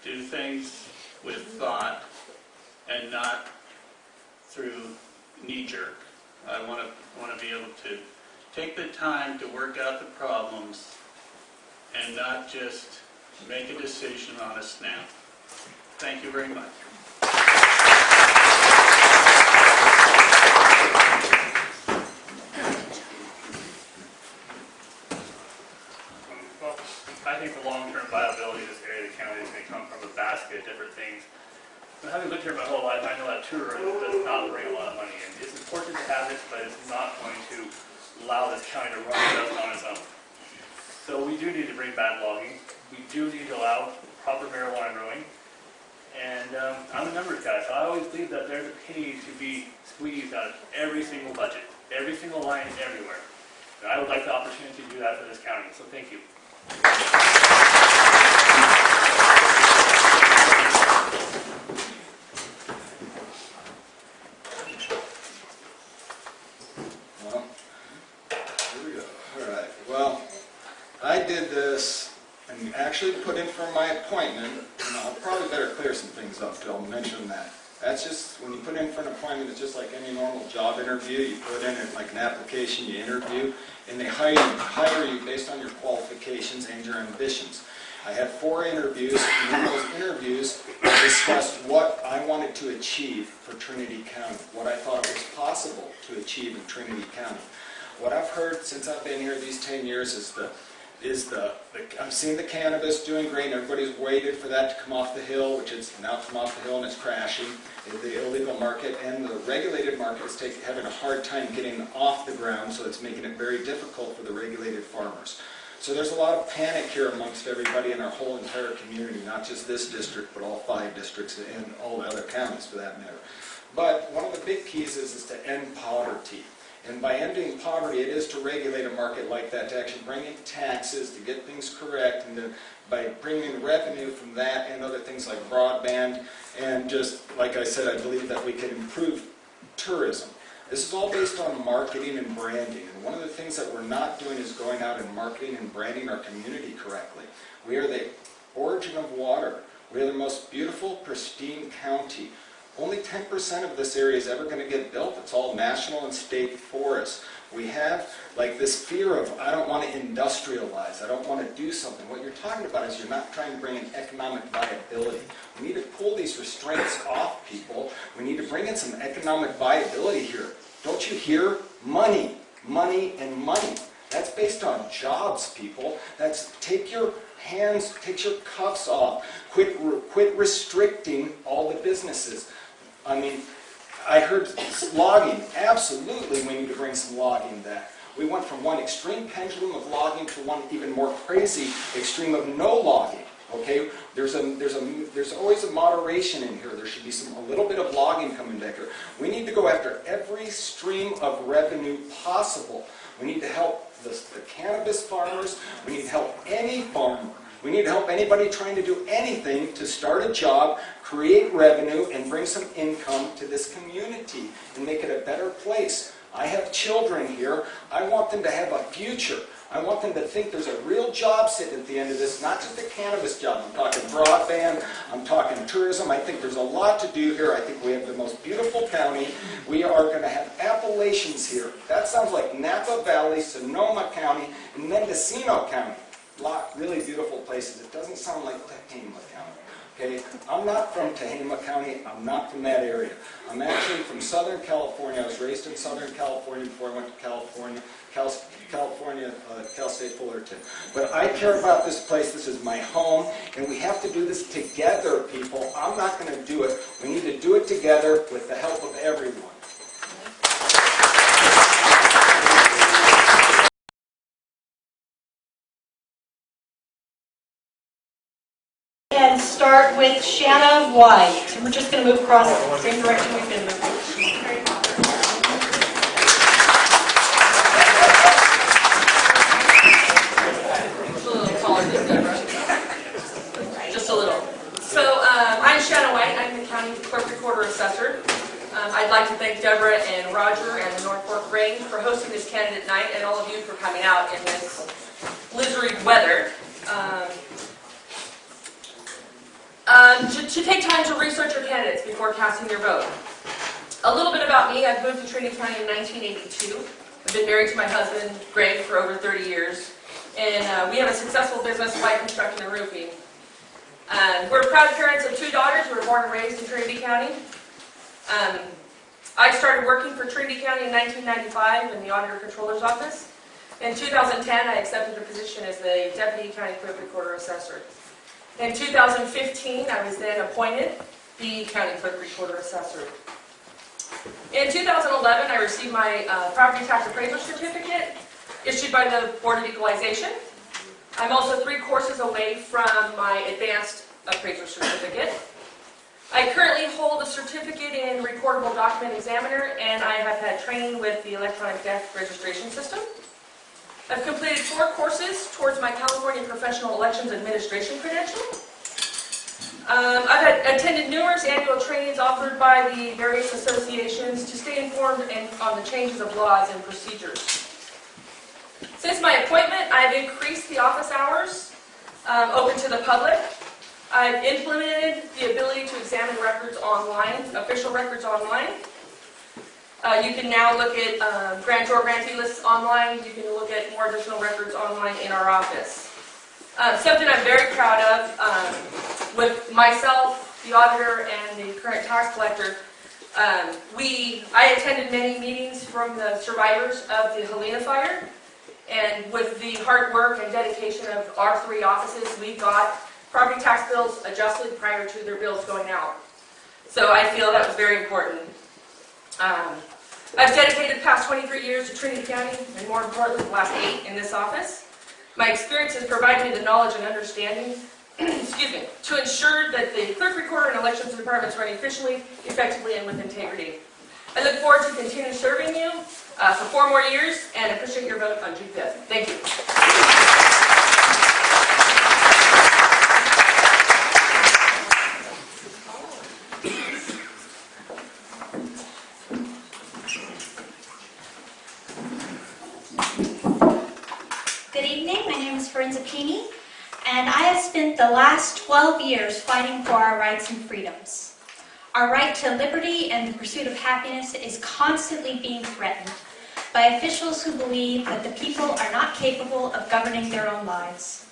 Do things with thought and not through knee-jerk. I want to, want to be able to take the time to work out the problems and not just make a decision on a snap. Thank you very much. Well, I think the long-term viability of this area of the county is going to come from a basket of different things. But having lived here my whole life, I know that tourism does not bring a lot of money in. It's important to have it, but it's not going to allow this county to run just on its own. So we do need to bring back logging. We do need to allow proper marijuana growing. And um, I'm a numbers guy, so I always believe that there's a penny to be squeezed out of every single budget, every single line, everywhere. And I would like the opportunity to do that for this county, so thank you. Well, here we go. All right, well, I did this and actually put in for my appointment, and I'll probably better clear some things up, I'll mention that. That's just, when you put in for an appointment, it's just like any normal job interview. You put in like an application, you interview, and they hire you, hire you based on your qualifications and your ambitions. I had four interviews, and in those interviews, I discussed what I wanted to achieve for Trinity County, what I thought was possible to achieve in Trinity County. What I've heard since I've been here these 10 years is the, is the, the- I'm seeing the cannabis doing great, and everybody's waited for that to come off the hill, which it's now come off the hill and it's crashing. The illegal market and the regulated market is having a hard time getting off the ground, so it's making it very difficult for the regulated farmers. So there's a lot of panic here amongst everybody in our whole entire community, not just this district, but all five districts and all the other counties for that matter. But one of the big keys is, is to end poverty. And by ending poverty, it is to regulate a market like that, to actually bring in taxes, to get things correct, and to, by bringing in revenue from that and other things like broadband, and just, like I said, I believe that we could improve tourism. This is all based on marketing and branding, and one of the things that we're not doing is going out and marketing and branding our community correctly. We are the origin of water. We are the most beautiful, pristine county. Only 10% of this area is ever going to get built. It's all national and state forests. We have like this fear of, I don't want to industrialize, I don't want to do something. What you're talking about is you're not trying to bring in economic viability. We need to pull these restraints off people. We need to bring in some economic viability here. Don't you hear? Money, money, and money. That's based on jobs, people. That's take your hands, take your cuffs off. Quit, quit restricting all the businesses. I mean, I heard logging. Absolutely, we need to bring some logging back. We went from one extreme pendulum of logging to one even more crazy extreme of no logging. Okay, there's a there's a there's always a moderation in here. There should be some a little bit of logging coming back here. We need to go after every stream of revenue possible. We need to help the, the cannabis farmers. We need to help any farmer. We need to help anybody trying to do anything to start a job, create revenue, and bring some income to this community and make it a better place. I have children here. I want them to have a future. I want them to think there's a real job sitting at the end of this, not just a cannabis job. I'm talking broadband, I'm talking tourism. I think there's a lot to do here. I think we have the most beautiful county. We are going to have Appalachians here. That sounds like Napa Valley, Sonoma County, and Mendocino County. A lot really beautiful places. It doesn't sound like County. Okay, I'm not from Tehama County. I'm not from that area. I'm actually from Southern California. I was raised in Southern California before I went to California, Cal, California, uh, Cal State Fullerton. But I care about this place. This is my home, and we have to do this together, people. I'm not going to do it. We need to do it together with the help of everyone. And start with Shanna White. We're just going to move across the same direction we've been moving. Just a little. So um, I'm Shanna White, I'm the county clerk recorder assessor. Um, I'd like to thank Deborah and Roger and the North Fork Grange for hosting this candidate night and all of you for coming out in this blizzard weather. Um, um, to, to take time to research your candidates before casting your vote. A little bit about me, I've moved to Trinity County in 1982. I've been married to my husband, Greg, for over 30 years. And uh, we have a successful business, White Construction and Roofing. Um, we're proud parents of two daughters who were born and raised in Trinity County. Um, I started working for Trinity County in 1995 in the Auditor Controller's Office. In 2010, I accepted a position as the Deputy County Clerk Recorder Assessor. In 2015, I was then appointed the County Clerk Recorder Assessor. In 2011, I received my uh, property tax appraisal certificate issued by the Board of Equalization. I'm also three courses away from my advanced appraiser certificate. I currently hold a certificate in recordable document examiner, and I have had training with the electronic death registration system. I've completed four courses towards my California Professional Elections Administration credential. Um, I've attended numerous annual trainings offered by the various associations to stay informed and- on the changes of laws and procedures. Since my appointment, I've increased the office hours um, open to the public. I've implemented the ability to examine records online, official records online. Uh, You can now look at um, grantor grantee lists online. You can look at more additional records online in our office. Uh, Something I'm very proud of, um, with myself, the auditor, and the current tax collector, um, we, I attended many meetings from the survivors of the Helena fire. And with the hard work and dedication of our three offices, we got property tax bills adjusted prior to their bills going out. So I feel that was very important. Um, I've dedicated the past 23 years to Trinity County, and more importantly, the last eight in this office. My experience has provided me the knowledge and understanding, excuse me, to ensure that the clerk recorder and elections departments run efficiently, effectively, and with integrity. I look forward to continue serving you uh, for four more years and appreciate your vote on June 5th. Thank you. Good evening, my name is Forenza Pini, and I have spent the last 12 years fighting for our rights and freedoms. Our right to liberty and the pursuit of happiness is constantly being threatened by officials who believe that the people are not capable of governing their own lives.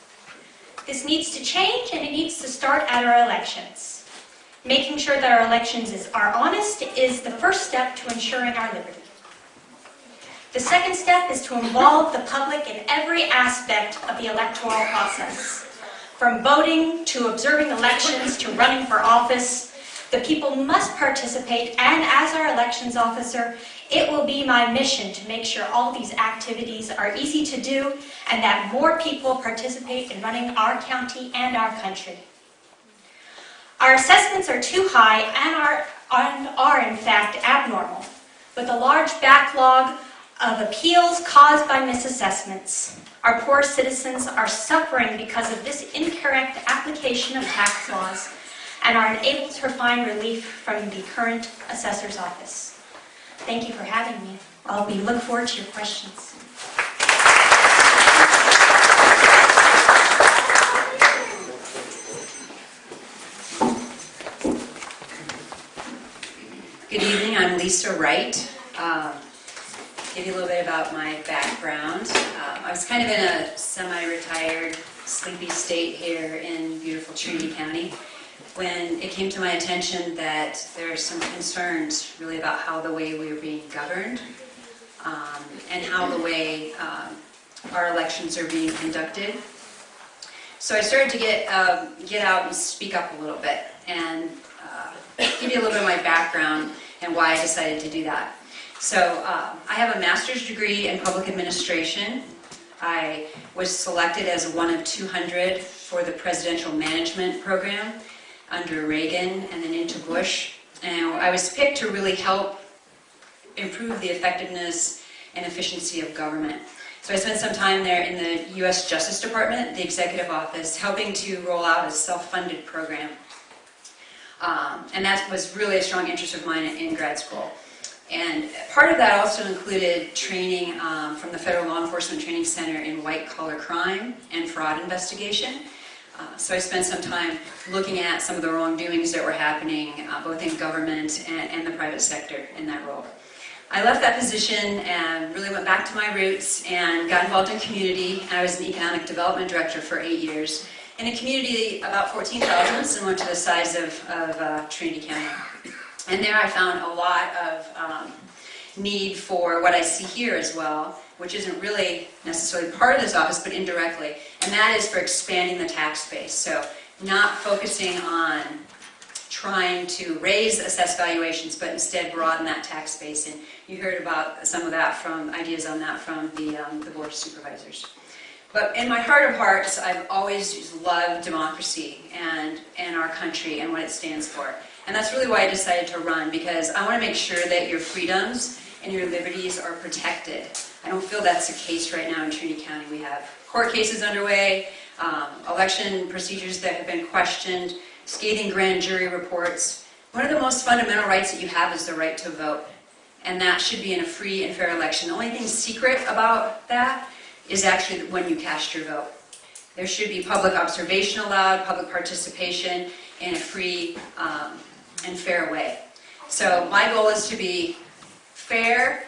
This needs to change, and it needs to start at our elections. Making sure that our elections is, are honest is the first step to ensuring our liberty. The second step is to involve the public in every aspect of the electoral process. From voting to observing elections to running for office, the people must participate, and as our elections officer, it will be my mission to make sure all these activities are easy to do and that more people participate in running our county and our country. Our assessments are too high and are, and are in fact abnormal, with a large backlog of appeals caused by misassessments. Our poor citizens are suffering because of this incorrect application of tax laws and are unable to find relief from the current assessor's office. Thank you for having me. I'll be look forward to your questions. Good evening, I'm Lisa Wright. Um, Give you a little bit about my background. Um, I was kind of in a semi-retired, sleepy state here in beautiful Trinity County when it came to my attention that there are some concerns really about how the way we are being governed um, and how the way um, our elections are being conducted. So I started to get, um, get out and speak up a little bit and uh, give you a little bit of my background and why I decided to do that. So um, I have a master's degree in public administration. I was selected as one of 200 for the Presidential Management Program under Reagan and then into Bush. And I was picked to really help improve the effectiveness and efficiency of government. So I spent some time there in the U.S. Justice Department, the executive office, helping to roll out a self-funded program. Um, and that was really a strong interest of mine in grad school. And part of that also included training um, from the Federal Law Enforcement Training Center in white collar crime and fraud investigation. Uh, so I spent some time looking at some of the wrongdoings that were happening uh, both in government and, and the private sector in that role. I left that position and really went back to my roots and got involved in community. I was an economic development director for eight years in a community about 14,000, similar to the size of, of uh, Trinity County. And there I found a lot of um, need for what I see here as well, which isn't really necessarily part of this office, but indirectly, and that is for expanding the tax base. So not focusing on trying to raise assessed valuations, but instead broaden that tax base. And you heard about some of that from, ideas on that from the, um, the Board of Supervisors. But in my heart of hearts, I've always loved democracy and, and our country and what it stands for. And that's really why I decided to run, because I want to make sure that your freedoms and your liberties are protected. I don't feel that's the case right now in Trinity County. We have court cases underway, um, election procedures that have been questioned, scathing grand jury reports. One of the most fundamental rights that you have is the right to vote. And that should be in a free and fair election. The only thing secret about that is actually when you cast your vote. There should be public observation allowed, public participation in a free um, and fair way. So my goal is to be fair,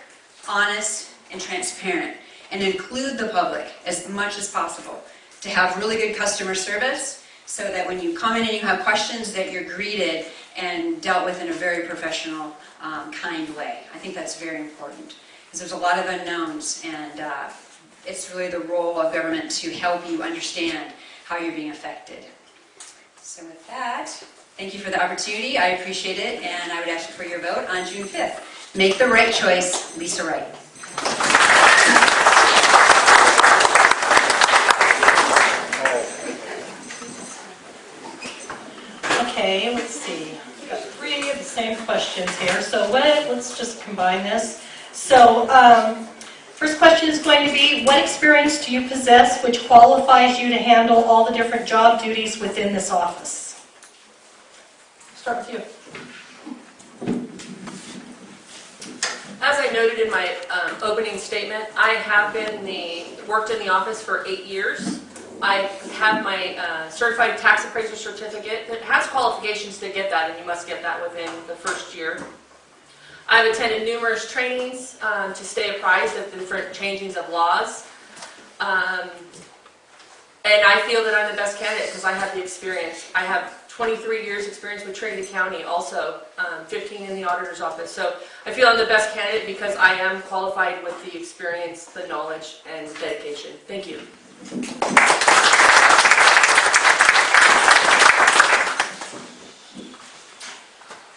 honest, and transparent, and include the public as much as possible, to have really good customer service, so that when you come in and you have questions, that you're greeted and dealt with in a very professional, um, kind way. I think that's very important, because there's a lot of unknowns, and uh, it's really the role of government to help you understand how you're being affected. So with that, thank you for the opportunity. I appreciate it, and I would ask you for your vote on June 5th. Make the right choice, Lisa Wright. Okay, let's see. We Got three of the same questions here, so what, let's just combine this. So, um, first question is going to be, what experience do you possess which qualifies you to handle all the different job duties within this office? Start with you. As I noted in my um, opening statement, I have been the, worked in the office for eight years. I have my uh, certified tax appraiser certificate that has qualifications to get that, and you must get that within the first year. I've attended numerous trainings um, to stay apprised of the different changings of laws. Um, And I feel that I'm the best candidate because I have the experience. I have 23 years' experience with Trinity County, also um, 15 in the auditor's office. So I feel I'm the best candidate because I am qualified with the experience, the knowledge, and dedication. Thank you.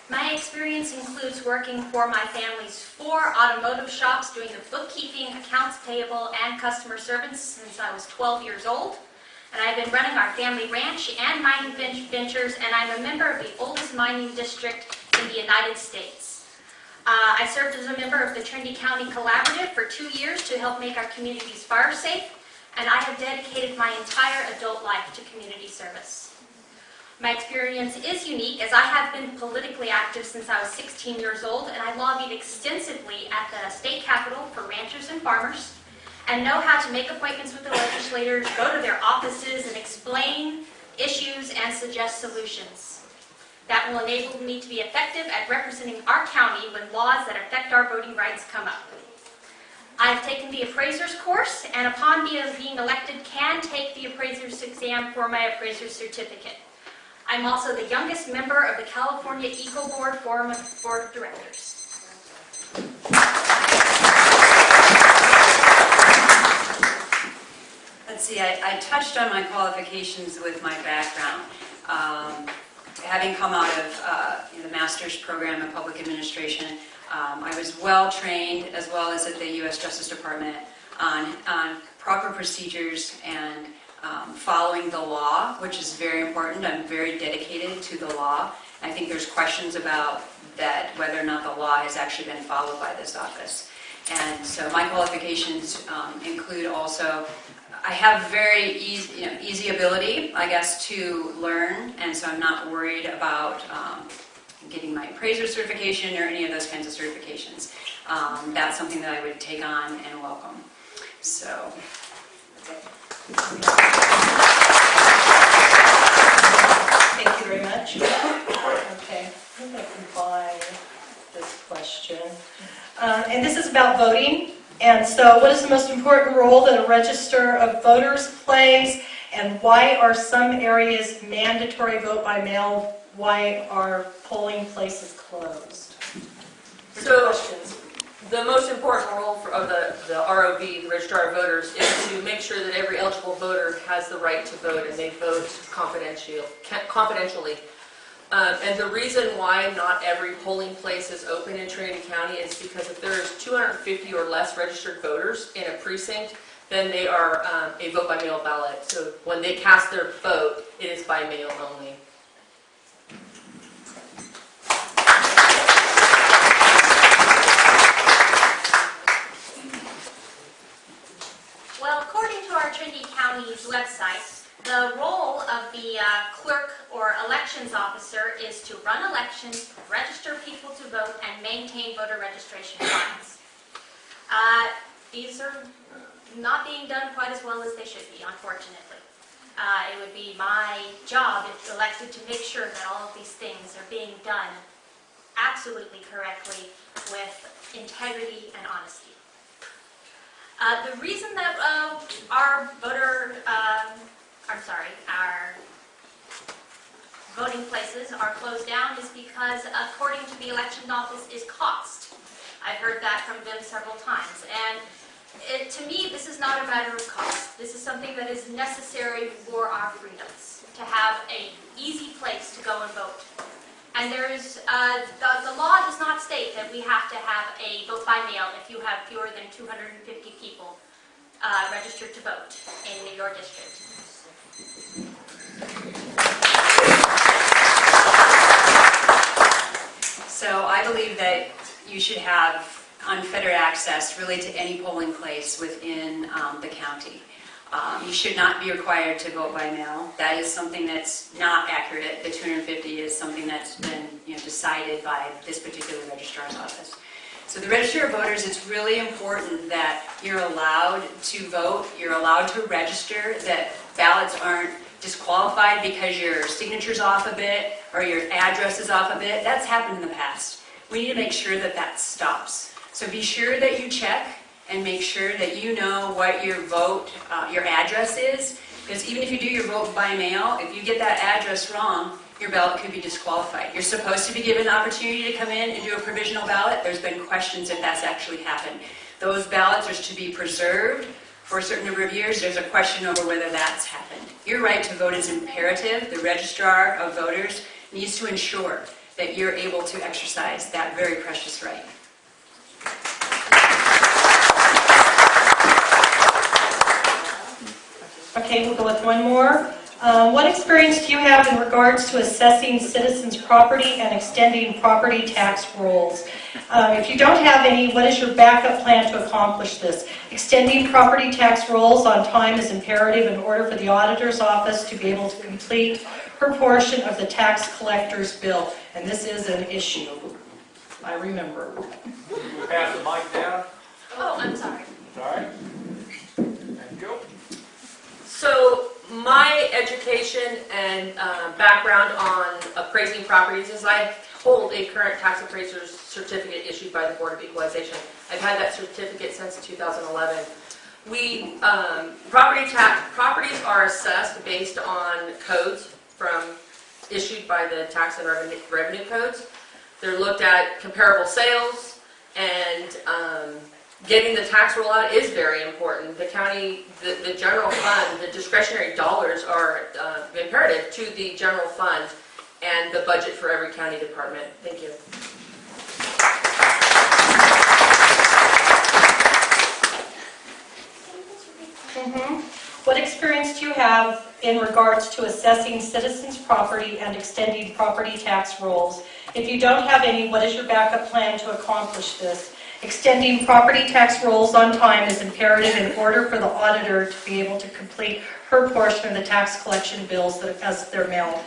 My experience includes working for my family's four automotive shops, doing the bookkeeping, accounts payable, and customer service since I was 12 years old. And I've been running our family ranch and mining ventures, and I'm a member of the oldest mining district in the United States. Uh, I served as a member of the Trinity County Collaborative for two years to help make our communities fire safe, and I have dedicated my entire adult life to community service. My experience is unique as I have been politically active since I was 16 years old and I lobbied extensively at the state capitol for ranchers and farmers and know how to make appointments with the legislators, go to their offices and explain issues and suggest solutions. That will enable me to be effective at representing our county when laws that affect our voting rights come up. I've taken the appraiser's course and upon being elected can take the appraiser's exam for my appraiser's certificate. I'm also the youngest member of the California Eco Board Forum of Board of Directors. Let's see, I, I touched on my qualifications with my background. Um, having come out of uh, the master's program in public administration, um, I was well trained, as well as at the U.S. Justice Department, on, on proper procedures and um, following the law, which is very important. I'm very dedicated to the law. I think there's questions about that, whether or not the law has actually been followed by this office. And so my qualifications um, include also, I have very easy, you know, easy ability, I guess, to learn, and so I'm not worried about um, getting my appraiser certification or any of those kinds of certifications. Um, That's something that I would take on and welcome. So, Thank you very much. Okay, I'm going to combine this question. Uh, And this is about voting. And so what is the most important role that a register of voters plays? And why are some areas mandatory vote by mail? Why are polling places closed? So- Questions. The most important role for, of the, the ROV, the Registrar of Voters, is to make sure that every eligible voter has the right to vote and they vote confidential, confidentially. Um, and the reason why not every polling place is open in Trinity County is because if there's 250 or less registered voters in a precinct, then they are um, a vote by mail ballot. So when they cast their vote, it is by mail only. Well, according to our Trinity County's website, the role of the uh, clerk or elections officer is to run elections, register people to vote, and maintain voter registration files. Uh, These are not being done quite as well as they should be, unfortunately. Uh, It would be my job, if elected, to make sure that all of these things are being done absolutely correctly with integrity and honesty. Uh, The reason that uh, our voter, um, I'm sorry, our voting places are closed down is because according to the election office is cost. I've heard that from them several times. And it, to me, this is not a matter of cost. This is something that is necessary for our freedoms, to have a easy place to go and vote. And there is, uh, the, the law does not state that we have to have a vote by mail if you have fewer than 250 people uh, registered to vote in your district. So I believe that you should have unfettered access really to any polling place within um, the county. Um, You should not be required to vote by mail. That is something that's not accurate. The 250 is something that's been, you know, decided by this particular registrar's office. So the register of voters, it's really important that you're allowed to vote, you're allowed to register, that ballots aren't disqualified because your signature's off a bit or your address is off a bit. That's happened in the past. We need to make sure that that stops. So be sure that you check and make sure that you know what your vote, uh, your address is. Because even if you do your vote by mail, if you get that address wrong, your ballot could be disqualified. You're supposed to be given the opportunity to come in and do a provisional ballot. There's been questions if that's actually happened. Those ballots are to be preserved for a certain number of years. There's a question over whether that's happened. Your right to vote is imperative. The registrar of voters needs to ensure that you're able to exercise that very precious right. Okay, we'll go with one more. Um, What experience do you have in regards to assessing citizens' property and extending property tax rolls? Uh, If you don't have any, what is your backup plan to accomplish this? Extending property tax rolls on time is imperative in order for the auditor's office to be able to complete her portion of the tax collector's bill, and this is an issue. I remember. Pass the mic down, Oh, I'm sorry. sorry. Thank you. So my education and uh, background on appraising properties is I hold a current tax appraiser's certificate issued by the Board of Equalization. I've had that certificate since 2011. We, um, property tax, properties are assessed based on codes from, issued by the tax and revenue, revenue codes. They're looked at comparable sales and, um, getting the tax roll out is very important. The county, the, the general fund, the discretionary dollars are uh, imperative to the general fund and the budget for every county department. Thank you. Okay, Mhm. What experience do you have in regards to assessing citizens' property and extending property tax rolls? If you don't have any, what is your backup plan to accomplish this? Extending property tax rolls on time is imperative in order for the auditor to be able to complete her portion of the tax collection bills that as they're mailed.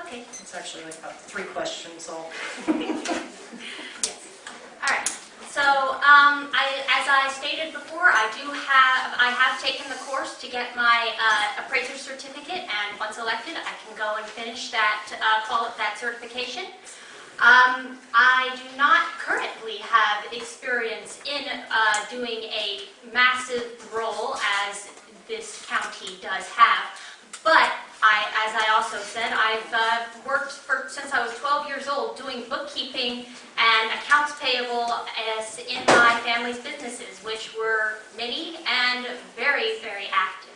Okay, It's actually like about three questions, so. all right. So, um, I, as I stated before, I do have, I have taken the course to get my uh, appraiser certificate, and once elected, I can go and finish that, uh, call it that certification. Um, I do not currently have experience in uh, doing a massive roll as this county does have, but I, as I also said, I've uh, worked for, since I was 12 years old doing bookkeeping and accounts payable as in my family's businesses, which were many and very, very active.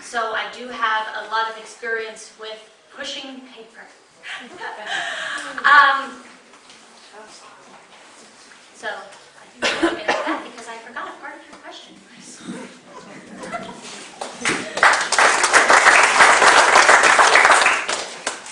So I do have a lot of experience with pushing paper. um, so I think we'll get to that because I forgot a part of your question.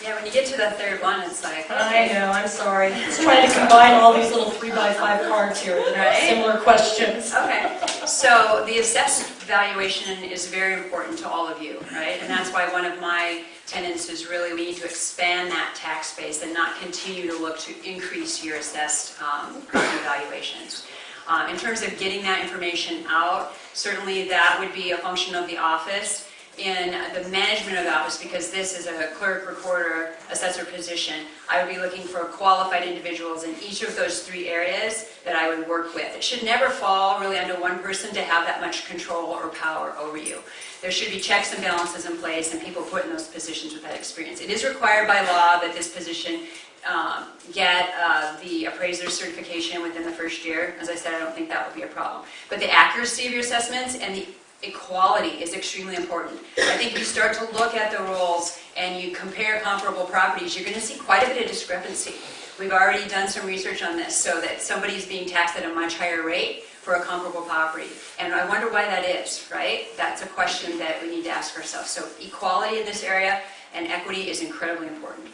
Yeah, when you get to the third one, it's like, I know, I'm sorry. It's trying to combine all these little three by five cards here that have Right. similar questions. Okay, so the assessed valuation is very important to all of you, right? And that's why one of my tenets is really we need to expand that tax base and not continue to look to increase your assessed um, valuations. Um, In terms of getting that information out, certainly that would be a function of the office in the management of the office, because this is a clerk, recorder, assessor position, I would be looking for qualified individuals in each of those three areas that I would work with. It should never fall really under one person to have that much control or power over you. There should be checks and balances in place and people put in those positions with that experience. It is required by law that this position um, get uh, the appraiser certification within the first year. As I said, I don't think that would be a problem. But the accuracy of your assessments and the equality is extremely important. I think you start to look at the rolls and you compare comparable properties, you're going to see quite a bit of discrepancy. We've already done some research on this so that somebody's being taxed at a much higher rate for a comparable property. And I wonder why that is, right? That's a question that we need to ask ourselves. So equality in this area and equity is incredibly important.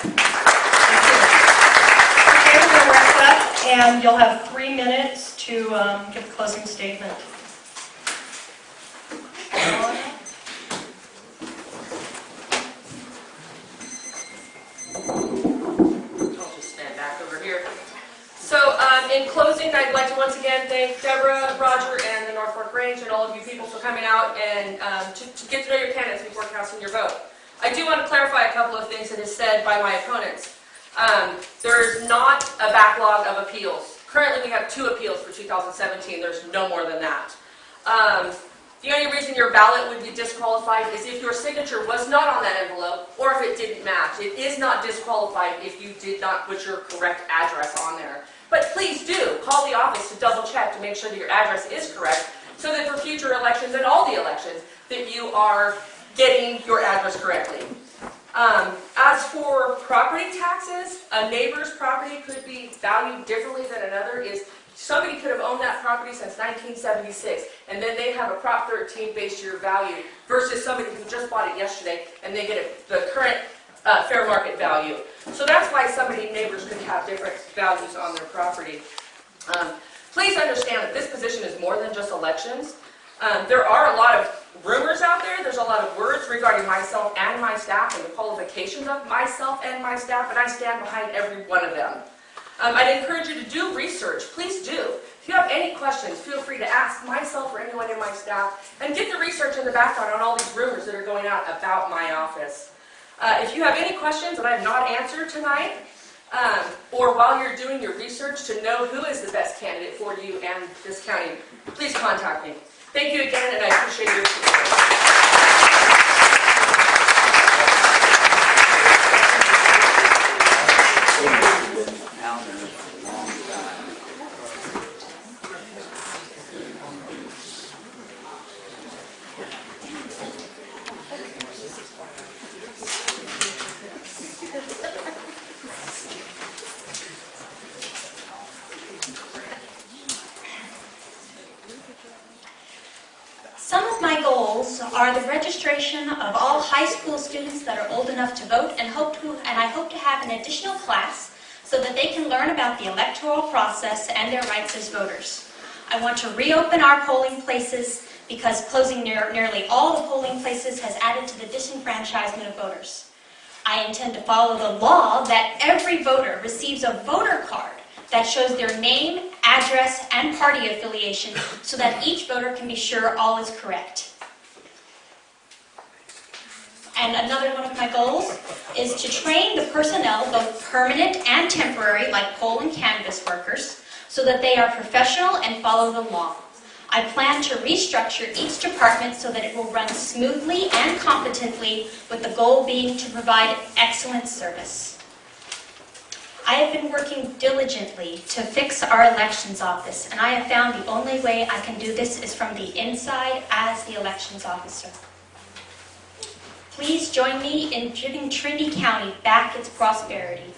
Okay, to wrap up, and you'll have three minutes to um, give a closing statement. I'll just stand back over here. So, um, in closing, I'd like to once again thank Deborah, Roger, and the North Fork Grange, and all of you people for coming out and um, to to get to know your candidates before casting your vote. I do want to clarify a couple of things that is said by my opponents. Um, There is not a backlog of appeals. Currently, we have two appeals for 2017. There's no more than that. Um, The only reason your ballot would be disqualified is if your signature was not on that envelope or if it didn't match. It is not disqualified if you did not put your correct address on there. But please do call the office to double check to make sure that your address is correct so that for future elections and all the elections that you are getting your address correctly. Um, As for property taxes, a neighbor's property could be valued differently than another is somebody could have owned that property since 1976 and then they have a Prop 13 base year value versus somebody who just bought it yesterday and they get it- the current uh, fair market value. So that's why somebody, neighbors could have different values on their property. Um, Please understand that this position is more than just elections. Um, There are a lot of rumors out there, there's a lot of words regarding myself and my staff and the qualifications of myself and my staff, and I stand behind every one of them. Um, I'd encourage you to do research, please do. If you have any questions, feel free to ask myself or anyone in my staff, and get the research in the background on all these rumors that are going out about my office. Uh, If you have any questions that I have not answered tonight, um, or while you're doing your research to know who is the best candidate for you and this county, please contact me. Thank you again, and I appreciate your support. Have an additional class so that they can learn about the electoral process and their rights as voters. I want to reopen our polling places because closing near, nearly all the polling places has added to the disenfranchisement of voters. I intend to follow the law that every voter receives a voter card that shows their name, address, and party affiliation so that each voter can be sure all is correct. And another one of my goals is to train the personnel, both permanent and temporary, like poll and canvass workers, so that they are professional and follow the law. I plan to restructure each department so that it will run smoothly and competently, with the goal being to provide excellent service. I have been working diligently to fix our elections office, and I have found the only way I can do this is from the inside as the elections officer. Please join me in giving Trinity County back its prosperity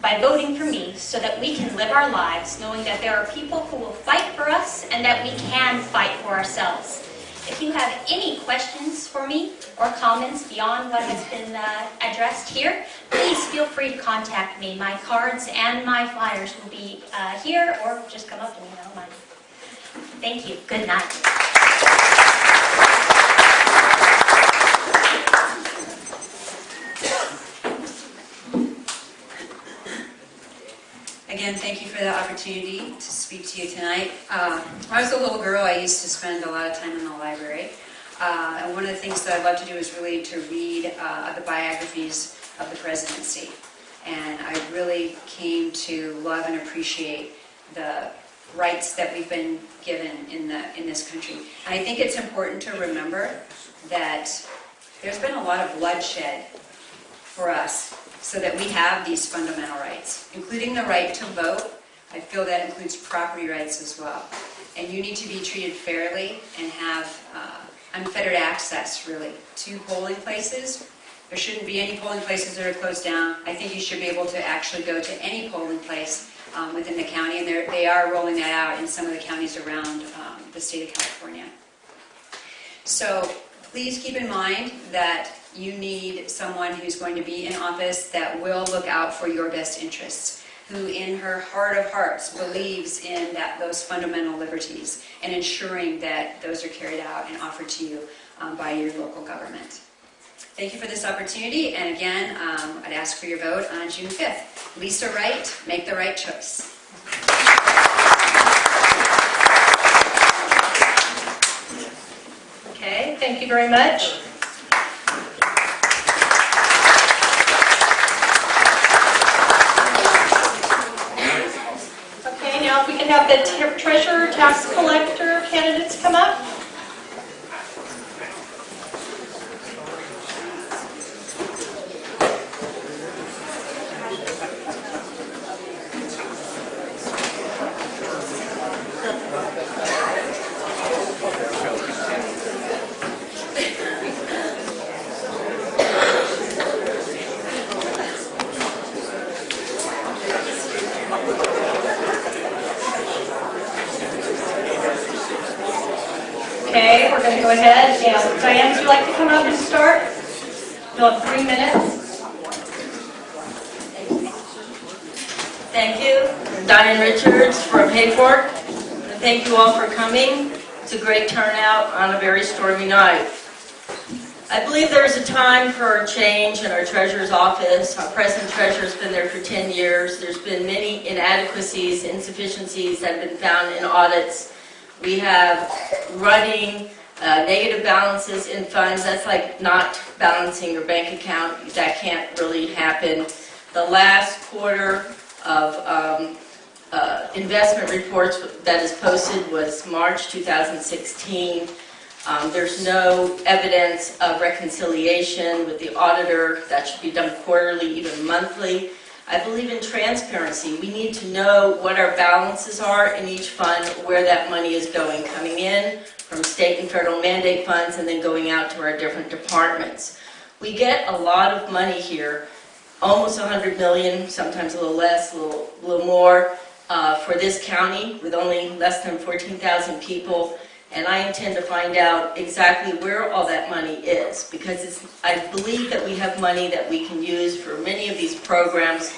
by voting for me so that we can live our lives knowing that there are people who will fight for us and that we can fight for ourselves. If you have any questions for me or comments beyond what has been uh, addressed here, please feel free to contact me. My cards and my flyers will be uh, here or just come up to me. I. Thank you. Good night. Again, thank you for the opportunity to speak to you tonight. Uh, When I was a little girl, I used to spend a lot of time in the library. Uh, And one of the things that I'd love to do is really to read uh, the biographies of the presidency. And I really came to love and appreciate the rights that we've been given in the, in this country. And I think it's important to remember that there's been a lot of bloodshed for us so that we have these fundamental rights, including the right to vote. I feel that includes property rights as well. And you need to be treated fairly and have uh, unfettered access, really, to polling places. There shouldn't be any polling places that are closed down. I think you should be able to actually go to any polling place um, within the county, and they're- rolling that out in some of the counties around um, the state of California. So please keep in mind that you need someone who's going to be in office that will look out for your best interests, who in her heart of hearts believes in that those fundamental liberties and ensuring that those are carried out and offered to you um, by your local government. Thank you for this opportunity, and again, um, I'd ask for your vote on June 5th. Lisa Wright, make the right choice. Okay, thank you very much. Okay, now if we can have the treasurer, tax collector candidates come up. Okay, we're going to go ahead. Yeah, Diane, would you like to come up and start? You'll have three minutes. Thank you. Diane Richards from Hayfork. And thank you all for coming. It's a great turnout on a very stormy night. I believe there's a time for a change in our treasurer's office. Our present treasurer's been there for 10 years. There's been many inadequacies, insufficiencies that have been found in audits. We have running uh, negative balances in funds. That's like not balancing your bank account. That can't really happen. The last quarter of um, uh, investment reports that is posted was March 2016. Um, There's no evidence of reconciliation with the auditor. That should be done quarterly, even monthly. I believe in transparency. We need to know what our balances are in each fund, where that money is going, coming in from state and federal mandate funds, and then going out to our different departments. We get a lot of money here, almost 100 million, sometimes a little less, a little, a little more, uh, for this county with only less than 14,000 people. and I intend to find out exactly where all that money is, because I believe that we have money that we can use for many of these programs,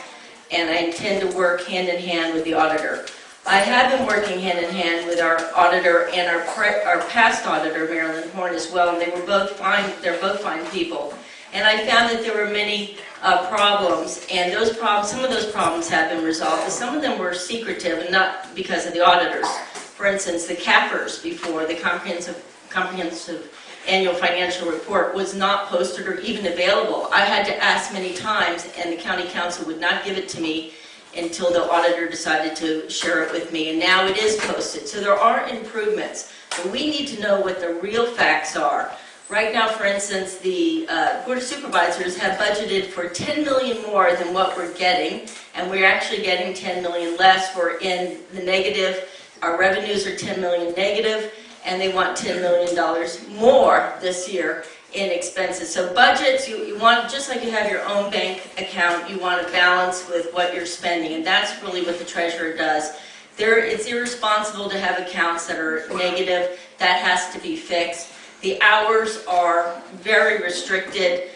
and I intend to work hand in hand with the auditor. I have been working hand in hand with our auditor and our, our past auditor, Marilyn Horn, as well, and they were both fine, they're both fine people. And I found that there were many uh, problems, and those problems, some of those problems have been resolved, but some of them were secretive and not because of the auditors. For instance, the CAFRs before, the comprehensive, comprehensive annual financial report was not posted or even available. I had to ask many times, and the county counsel would not give it to me until the auditor decided to share it with me, and now it is posted. So there are improvements, but we need to know what the real facts are. Right now, for instance, the uh, Board of Supervisors have budgeted for 10 million more than what we're getting, and we're actually getting 10 million less. We're in the negative. Our revenues are 10 million negative, and they want $10 million more this year in expenses. So budgets, you, you want, just like you have your own bank account, you want to balance with what you're spending, and that's really what the treasurer does. There, it's irresponsible to have accounts that are negative. That has to be fixed. The hours are very restricted.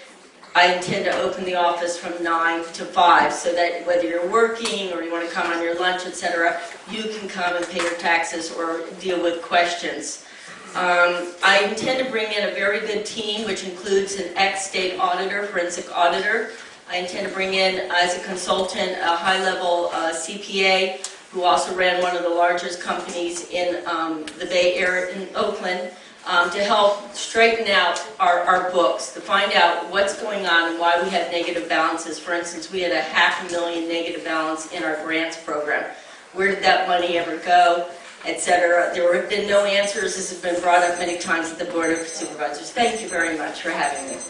I intend to open the office from 9 to 5, so that whether you're working or you want to come on your lunch, etc., you can come and pay your taxes or deal with questions. Um, I intend to bring in a very good team, which includes an ex-state auditor, forensic auditor. I intend to bring in, as a consultant, a high-level uh, CPA who also ran one of the largest companies in um, the Bay Area, in Oakland, um, to help straighten out our, our books, to find out what's going on and why we have negative balances. For instance, we had a half a million negative balance in our grants program. Where did that money ever go, et cetera? There have been no answers. This has been brought up many times at the Board of Supervisors. Thank you very much for having me.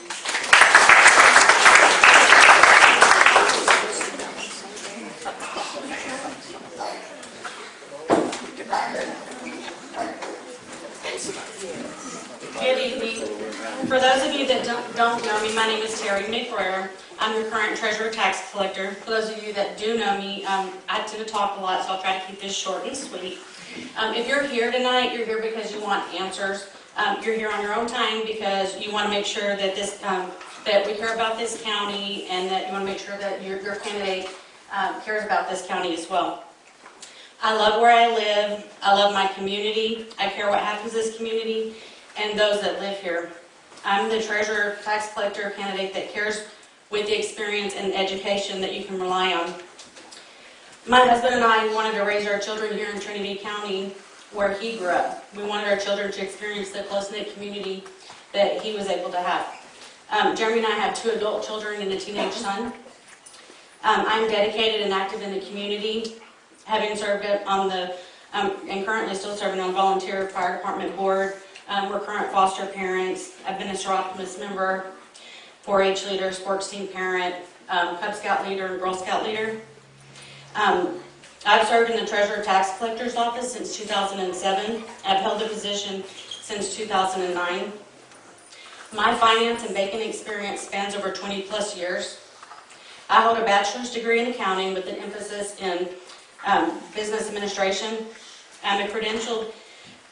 Good evening. For those of you that don't know me, my name is Terry McBrayer. I'm your current treasurer tax collector. For those of you that do know me, um, I tend to talk a lot, so I'll try to keep this short and sweet. Um, If you're here tonight, you're here because you want answers. Um, You're here on your own time because you want to make sure that this, um, that we care about this county and that you want to make sure that your your candidate um, cares about this county as well. I love where I live. I love my community. I care what happens to this community and those that live here. I'm the treasurer, tax collector candidate that cares with the experience and education that you can rely on. My husband and I wanted to raise our children here in Trinity County where he grew up. We wanted our children to experience the close-knit community that he was able to have. Um, Jeremy and I have two adult children and a teenage son. Um, I'm dedicated and active in the community, having served on the, um, and currently still serving on volunteer fire department board, um, we're current foster parents. I've been a Seropolis member, 4-H leader, sports team parent, um, Cub Scout leader, and Girl Scout leader. Um, I've served in the treasurer tax collector's office since 2007. I've held the position since 2009. My finance and banking experience spans over 20 plus years. I hold a bachelor's degree in accounting with an emphasis in um, business administration. I'm a credentialed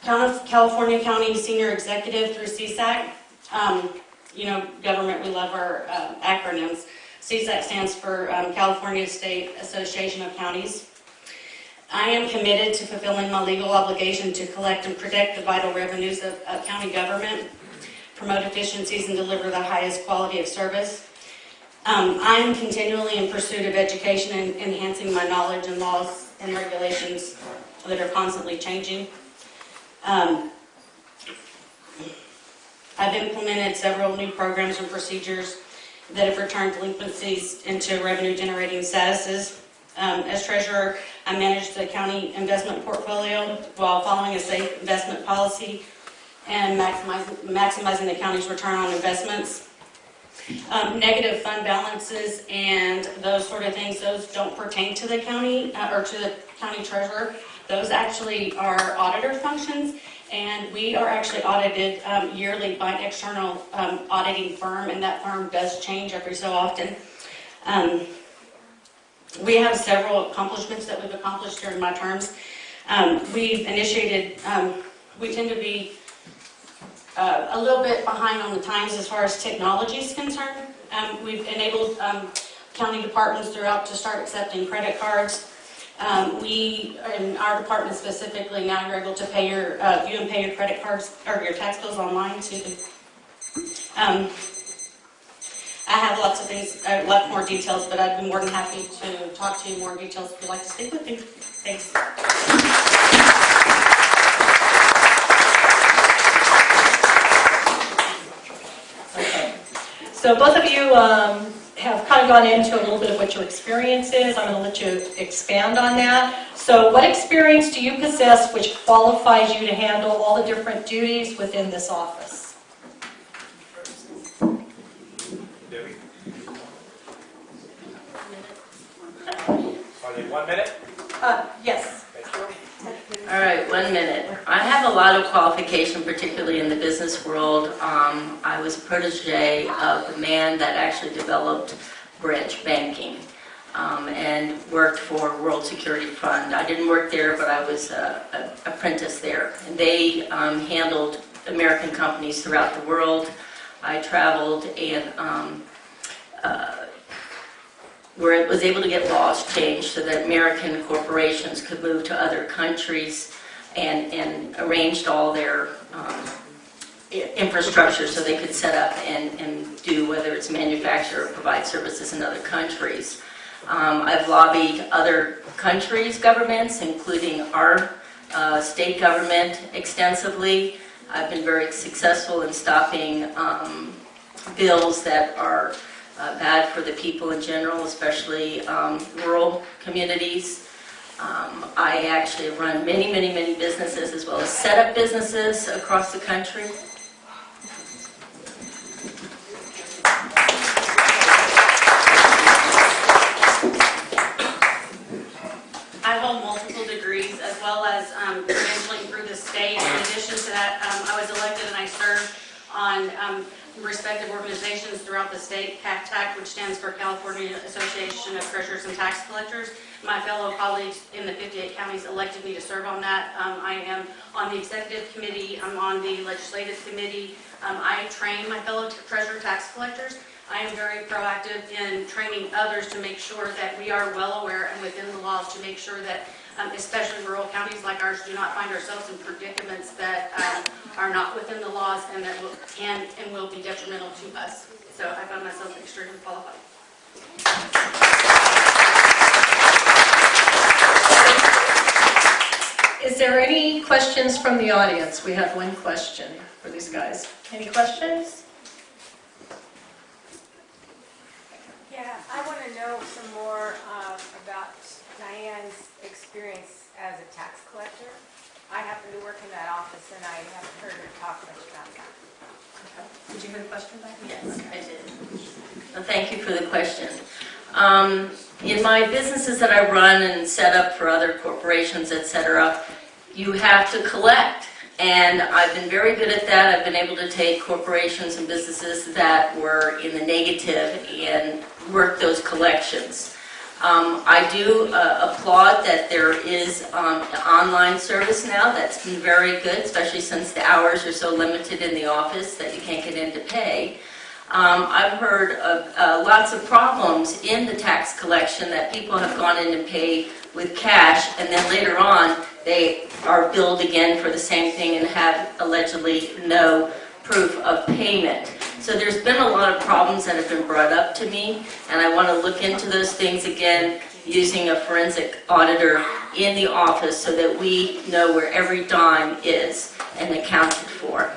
California County Senior Executive through CSAC. Um, you know, government, we love our uh, acronyms. CSAC stands for um, California State Association of Counties. I am committed to fulfilling my legal obligation to collect and protect the vital revenues of, of county government, promote efficiencies, and deliver the highest quality of service. Um, I am continually in pursuit of education and enhancing my knowledge and laws and regulations that are constantly changing. Um, I've implemented several new programs and procedures that have returned delinquencies into revenue-generating statuses. Um, as treasurer, I manage the county investment portfolio while following a safe investment policy and maximizing, maximizing the county's return on investments. Um, negative fund balances and those sort of things, those don't pertain to the county uh, or to the county treasurer. Those actually are auditor functions, and we are actually audited um, yearly by an external um, auditing firm, and that firm does change every so often. Um, we have several accomplishments that we've accomplished during my terms. Um, we've initiated um, we tend to be uh, a little bit behind on the times as far as technology is concerned. Um, We've enabled county departments throughout to start accepting credit cards. Um, We, in our department specifically, now you're able to pay your, uh, view and pay your credit cards, or your tax bills online, too. Um, I have lots of things, a lot more details, but I'd be more than happy to talk to you more details if you'd like to speak with me. Thanks. Okay. So both of you um, have kind of gone into a little bit of what your experience is. I'm going to let you expand on that. So what experience do you possess which qualifies you to handle all the different duties within this office? Debbie? One minute? Uh, Yes. All right, one minute. I have a lot of qualification, particularly in the business world. Um, I was protege of the man that actually developed branch banking um, and worked for World Security Fund. I didn't work there, but I was an apprentice there. And they um, handled American companies throughout the world. I traveled and um, uh, where it was able to get laws changed so that American corporations could move to other countries and, and arranged all their um, infrastructure so they could set up and, and do, whether it's manufacture or provide services in other countries. Um, I've lobbied other countries' governments, including our uh, state government extensively. I've been very successful in stopping um, bills that are uh, bad for the people in general, especially um, rural communities. Um, I actually run many, many, many businesses as well as set up businesses across the country. I hold multiple degrees as well as um, credentialing through the state. In addition to that, um, I was elected and I served on um, respective organizations throughout the state, CACTAC, which stands for California Association of Treasurers and Tax Collectors. My fellow colleagues in the 58 counties elected me to serve on that. Um, I am on the executive committee, I'm on the legislative committee. Um, I train my fellow treasurer tax collectors. I am very proactive in training others to make sure that we are well aware and within the laws to make sure that, um, especially rural counties like ours, do not find ourselves in predicaments that um, are not within the laws and that will, can and will be detrimental to us. So I found myself extremely qualified. Is there any questions from the audience? We have one question for these guys. Any questions? Yeah, I want to know some more about Diane's experience as a tax collector. I happen to work in that office and I haven't heard her talk much about that. Did you hear the question back? Yes, I did. Well, Thank you for the question. Um, In my businesses that I run and set up for other corporations, etc., you have to collect. And I've been very good at that. I've been able to take corporations and businesses that were in the negative and work those collections. Um, I do uh, applaud that there is um, an online service now that's been very good, especially since the hours are so limited in the office that you can't get in to pay. Um, I've heard of uh, lots of problems in the tax collection that people have gone in and paid with cash, and then later on, they are billed again for the same thing and have allegedly no proof of payment. So there's been a lot of problems that have been brought up to me, and I want to look into those things again using a forensic auditor in the office so that we know where every dime is and accounted for.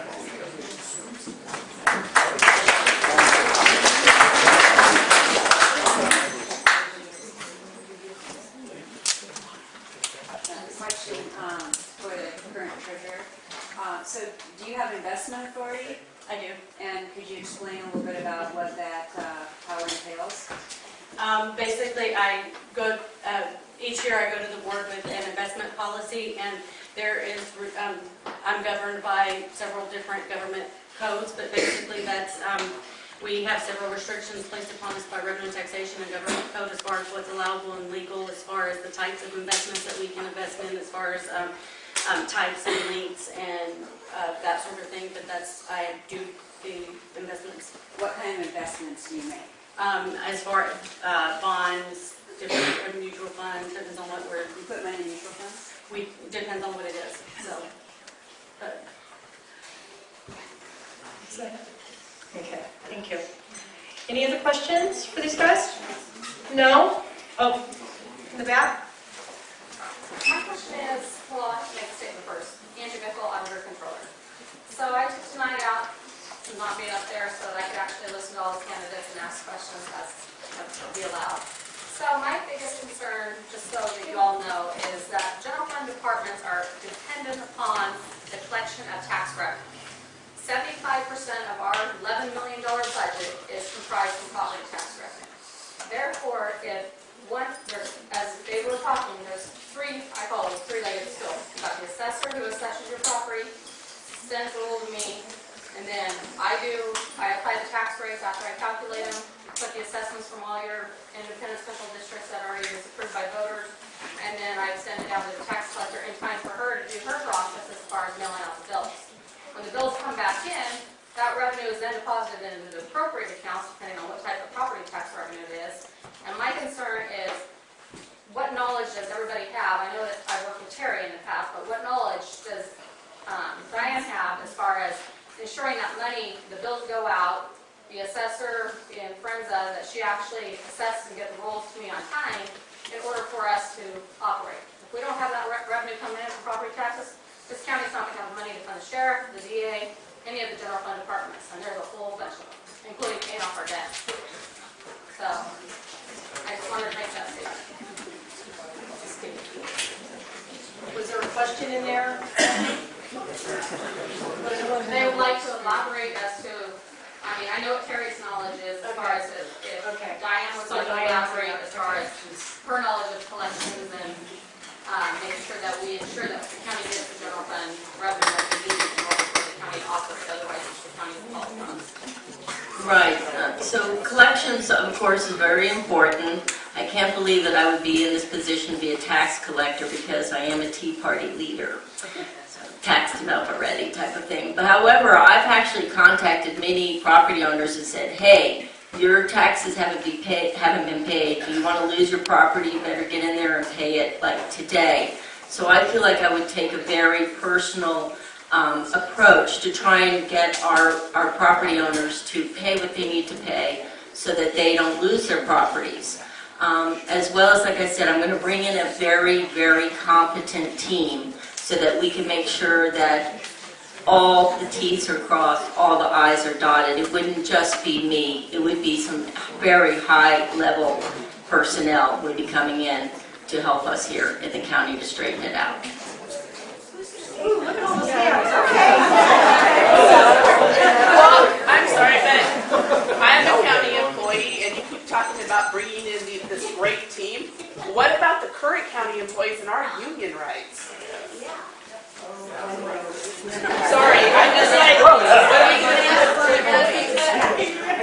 Question um, for the current treasurer. So do you have investment authority? I do. And could you explain a little bit about what that uh, power entails? Um, Basically, I go, uh, each year I go to the board with an investment policy, and there is, um, I'm governed by several different government codes, but basically that's, um, we have several restrictions placed upon us by revenue taxation and government code as far as what's allowable and legal, as far as the types of investments that we can invest in, as far as um, types and links and uh, that sort of thing, but that's, I do the investments. What kind of investments do you make? Um, As far as uh, bonds, different mutual funds, depends on what we're, You put money in mutual funds? we, depends on what it is, so. but- Okay, thank you. Any other questions for these guys? No? Oh, in the back? My question is, well, I have to make a statement first. Angie Bickle, Auditor Controller. So I took tonight out to not be up there so that I could actually listen to all the candidates and ask questions as would be allowed. So my biggest concern, just so that you all know, is that general fund departments are dependent upon the collection of tax revenue. Seventy-five percent of our eleven million dollar budget is comprised of property tax revenue. Therefore, if one, there's, as they were talking, there's three, I call them three-legged stool. You've got the assessor who assesses your property, sends a rule to me, and then I do, I apply the tax rates after I calculate them, put the assessments from all your independent special districts that already is approved by voters, and then I send it down to the tax collector in time for her to do her process as far as mailing out the bills. When the bills come back in, that revenue is then deposited into the appropriate accounts, depending on what type of property tax revenue it is. And my concern is, what knowledge does everybody have? I know that I worked with Terry in the past, but what knowledge does um, Diane have as far as ensuring that money, the bills go out, the assessor in Frenza, that she actually assesses and get the rolls to me on time in order for us to operate. If we don't have that re- revenue coming in from property taxes, this county's not gonna have money to fund the sheriff, the DA, any of the general fund departments, and there's a whole bunch of them, including paying off our debt. So, I just wanted to make that statement. Was there a question in there? They would like to elaborate as to, I mean, I know what Terry's knowledge is as far as if if Okay. Diane would So like to Diane's- elaborate as far as her knowledge of collections and um, making sure that we ensure that the county gets the general fund revenue that we need in order for the county to operate, otherwise it's the county's fault funds. Right, uh, so collections, of course, is very important. I can't believe that I would be in this position to be a tax collector because I am a Tea Party leader. So, Tax developer ready type of thing. But however, I've actually contacted many property owners and said, hey, your taxes haven't be paid, haven't been paid. You want to lose your property? You better get in there and pay it like today. So I feel like I would take a very personal um, approach to try and get our, our property owners to pay what they need to pay so that they don't lose their properties. Um, As well as, like I said, I'm going to bring in a very, very competent team so that we can make sure that all the Ts are crossed, all the Is are dotted. It wouldn't just be me, it would be some very high-level personnel would be coming in to help us here in the county to straighten it out. Look at all the I'm sorry, but I'm a county employee, and you keep talking about bringing in the- this great team. What about the current county employees and our union rights? Sorry, I'm just like, what are we gonna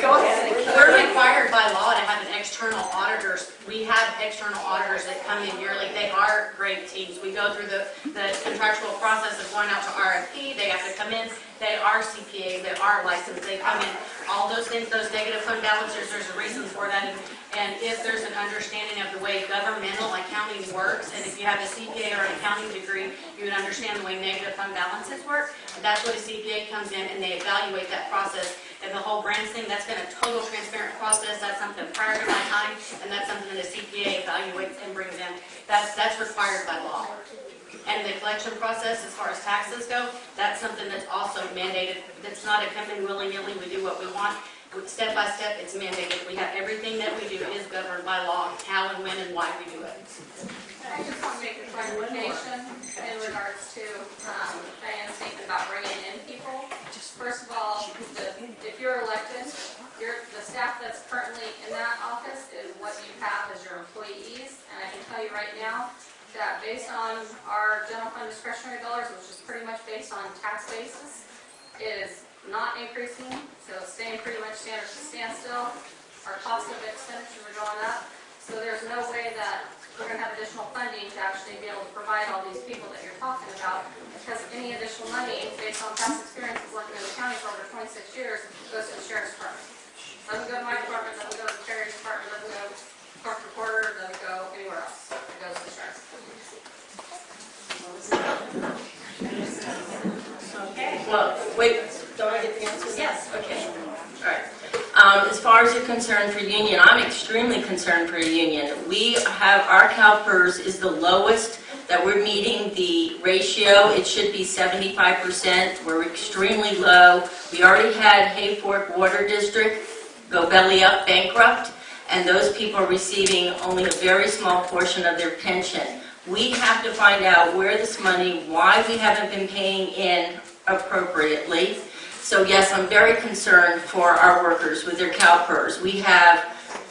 Go ahead. We're required by law to have an external auditors. We have external auditors that come in yearly. They are great teams. We go through the, the contractual process of going out to RFP. They have to come in. They are CPA, they are licensed, they come in. All those things, those negative fund balances, there's a reason for that. And- And if there's an understanding of the way governmental accounting works, and if you have a CPA or an accounting degree, you would understand the way negative fund balances work. That's what a CPA comes in and they evaluate that process. And the whole grants thing, that's been a total transparent process. That's something prior to my time, and that's something that a CPA evaluates and brings in. That's, that's required by law. And the collection process, as far as taxes go, that's something that's also mandated. That's not a come in willy-nilly, we do what we want. Step by step, it's mandated. We have, everything that we do is governed by law, how and when and why we do it. I just want to make a clarification in regards to um, Diane's statement about bringing in people. First of all, the- if you're elected, your, the staff that's currently in that office is what you have as your employees. And I can tell you right now that based on our general fund discretionary dollars, which is pretty much based on tax basis, is not increasing, so staying pretty much standard to standstill. Our cost of expenditures are going up. So there's no way that we're gonna have additional funding to actually be able to provide all these people that you're talking about, because any additional money, based on past experiences working in the county for over twenty-six years, goes to the sheriff's department. Doesn't go to my department, doesn't go to the sheriff's department, doesn't go to court reporter, doesn't go anywhere else. It goes to the sheriff's. Okay, well, wait, don't I get the answer? Yes. Okay, all right. Um, As far as you're concerned for union, I'm extremely concerned for a union. We have, our CalPERS is the lowest that we're meeting the ratio. It should be 75%. We're extremely low. We already had Hayfork Water District go belly up bankrupt, and those people are receiving only a very small portion of their pension. We have to find out where this money, why we haven't been paying in appropriately. So yes, I'm very concerned for our workers with their CalPERS. We have,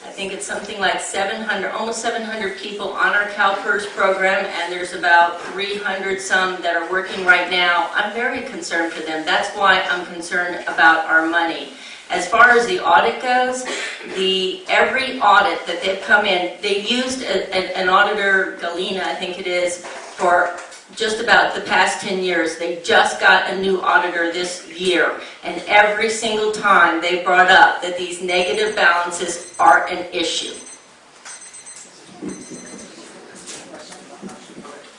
I think it's something like 700, almost 700 people on our CalPERS program, and there's about 300 some that are working right now. I'm very concerned for them. That's why I'm concerned about our money. As far as the audit goes, the, every audit that they've come in, they used a- a- an auditor, Gallina, I think it is, for just about the past 10 years. They just got a new auditor this year. And every single time they brought up that these negative balances are an issue.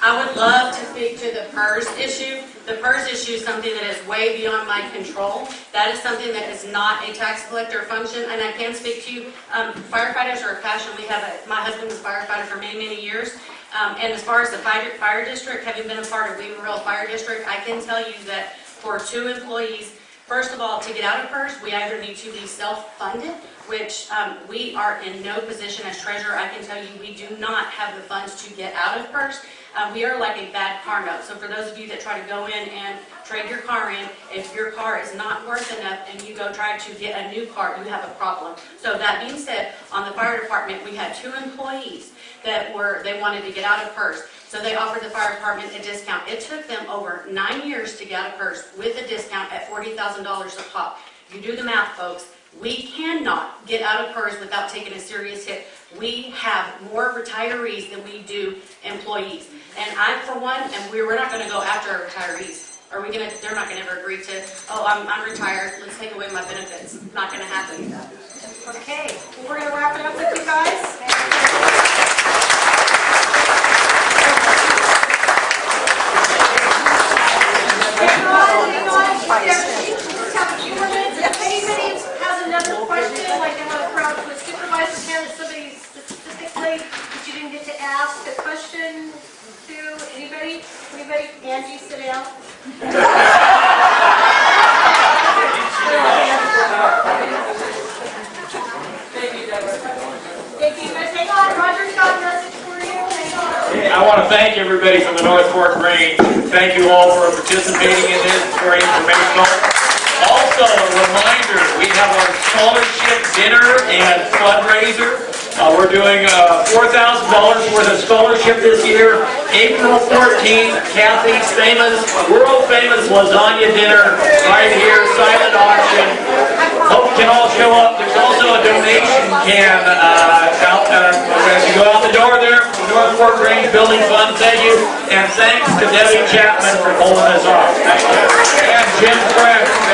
I would love to speak to the PERS issue. The PERS issue is something that is way beyond my control. That is something that is not a tax collector function, and I can speak to you. Um, Firefighters are a passion. We have a, my husband was a firefighter for many, many years. Um, And as far as the fire, fire district, having been a part of Weaverville Fire District, I can tell you that for two employees, First of all, to get out of PERS, we either need to be self-funded, which um, we are in no position as treasurer. I can tell you, we do not have the funds to get out of PERS. Uh, We are like a bad car note. So for those of you that try to go in and trade your car in, if your car is not worth enough and you go try to get a new car, you have a problem. So that being said, on the fire department, we had two employees that were, they wanted to get out of PERS. So they offered the fire department a discount. It took them over nine years to get out of PERS with a discount at $40,000 a pop. You do the math, folks. We cannot get out of PERS without taking a serious hit. We have more retirees than we do employees. And I, for one, and we- we're not going to go after our retirees. Are we going to, they're not going to ever agree to, oh, I'm, I'm retired, let's take away my benefits. Not going to happen. Okay, we're going to wrap it up with you guys. Hang on, hang on. Just have a few more minutes. If anybody has another question, like they want to throw out to a supervisor, candidate, somebody specifically that you didn't get to ask a question to, anybody? Anybody? Angie, sit down. Thank you, guys. Hang on, Roger's got a message for you. Hang on. I want to thank everybody from the North Fork Grange. Thank you all for participating in this, It's very informational. Also, a reminder, we have our scholarship dinner and fundraiser. Uh, We're doing uh, $4,000 worth of scholarship this year. April 14th, Kathy's famous, world-famous lasagna dinner right here, silent auction. Hope you can all show up. There's also a donation can uh, out, uh, as you go out the door there, from North Fork Grange Building Fund. Thank you. And thanks to Debbie Chapman for pulling us off. And Jim French.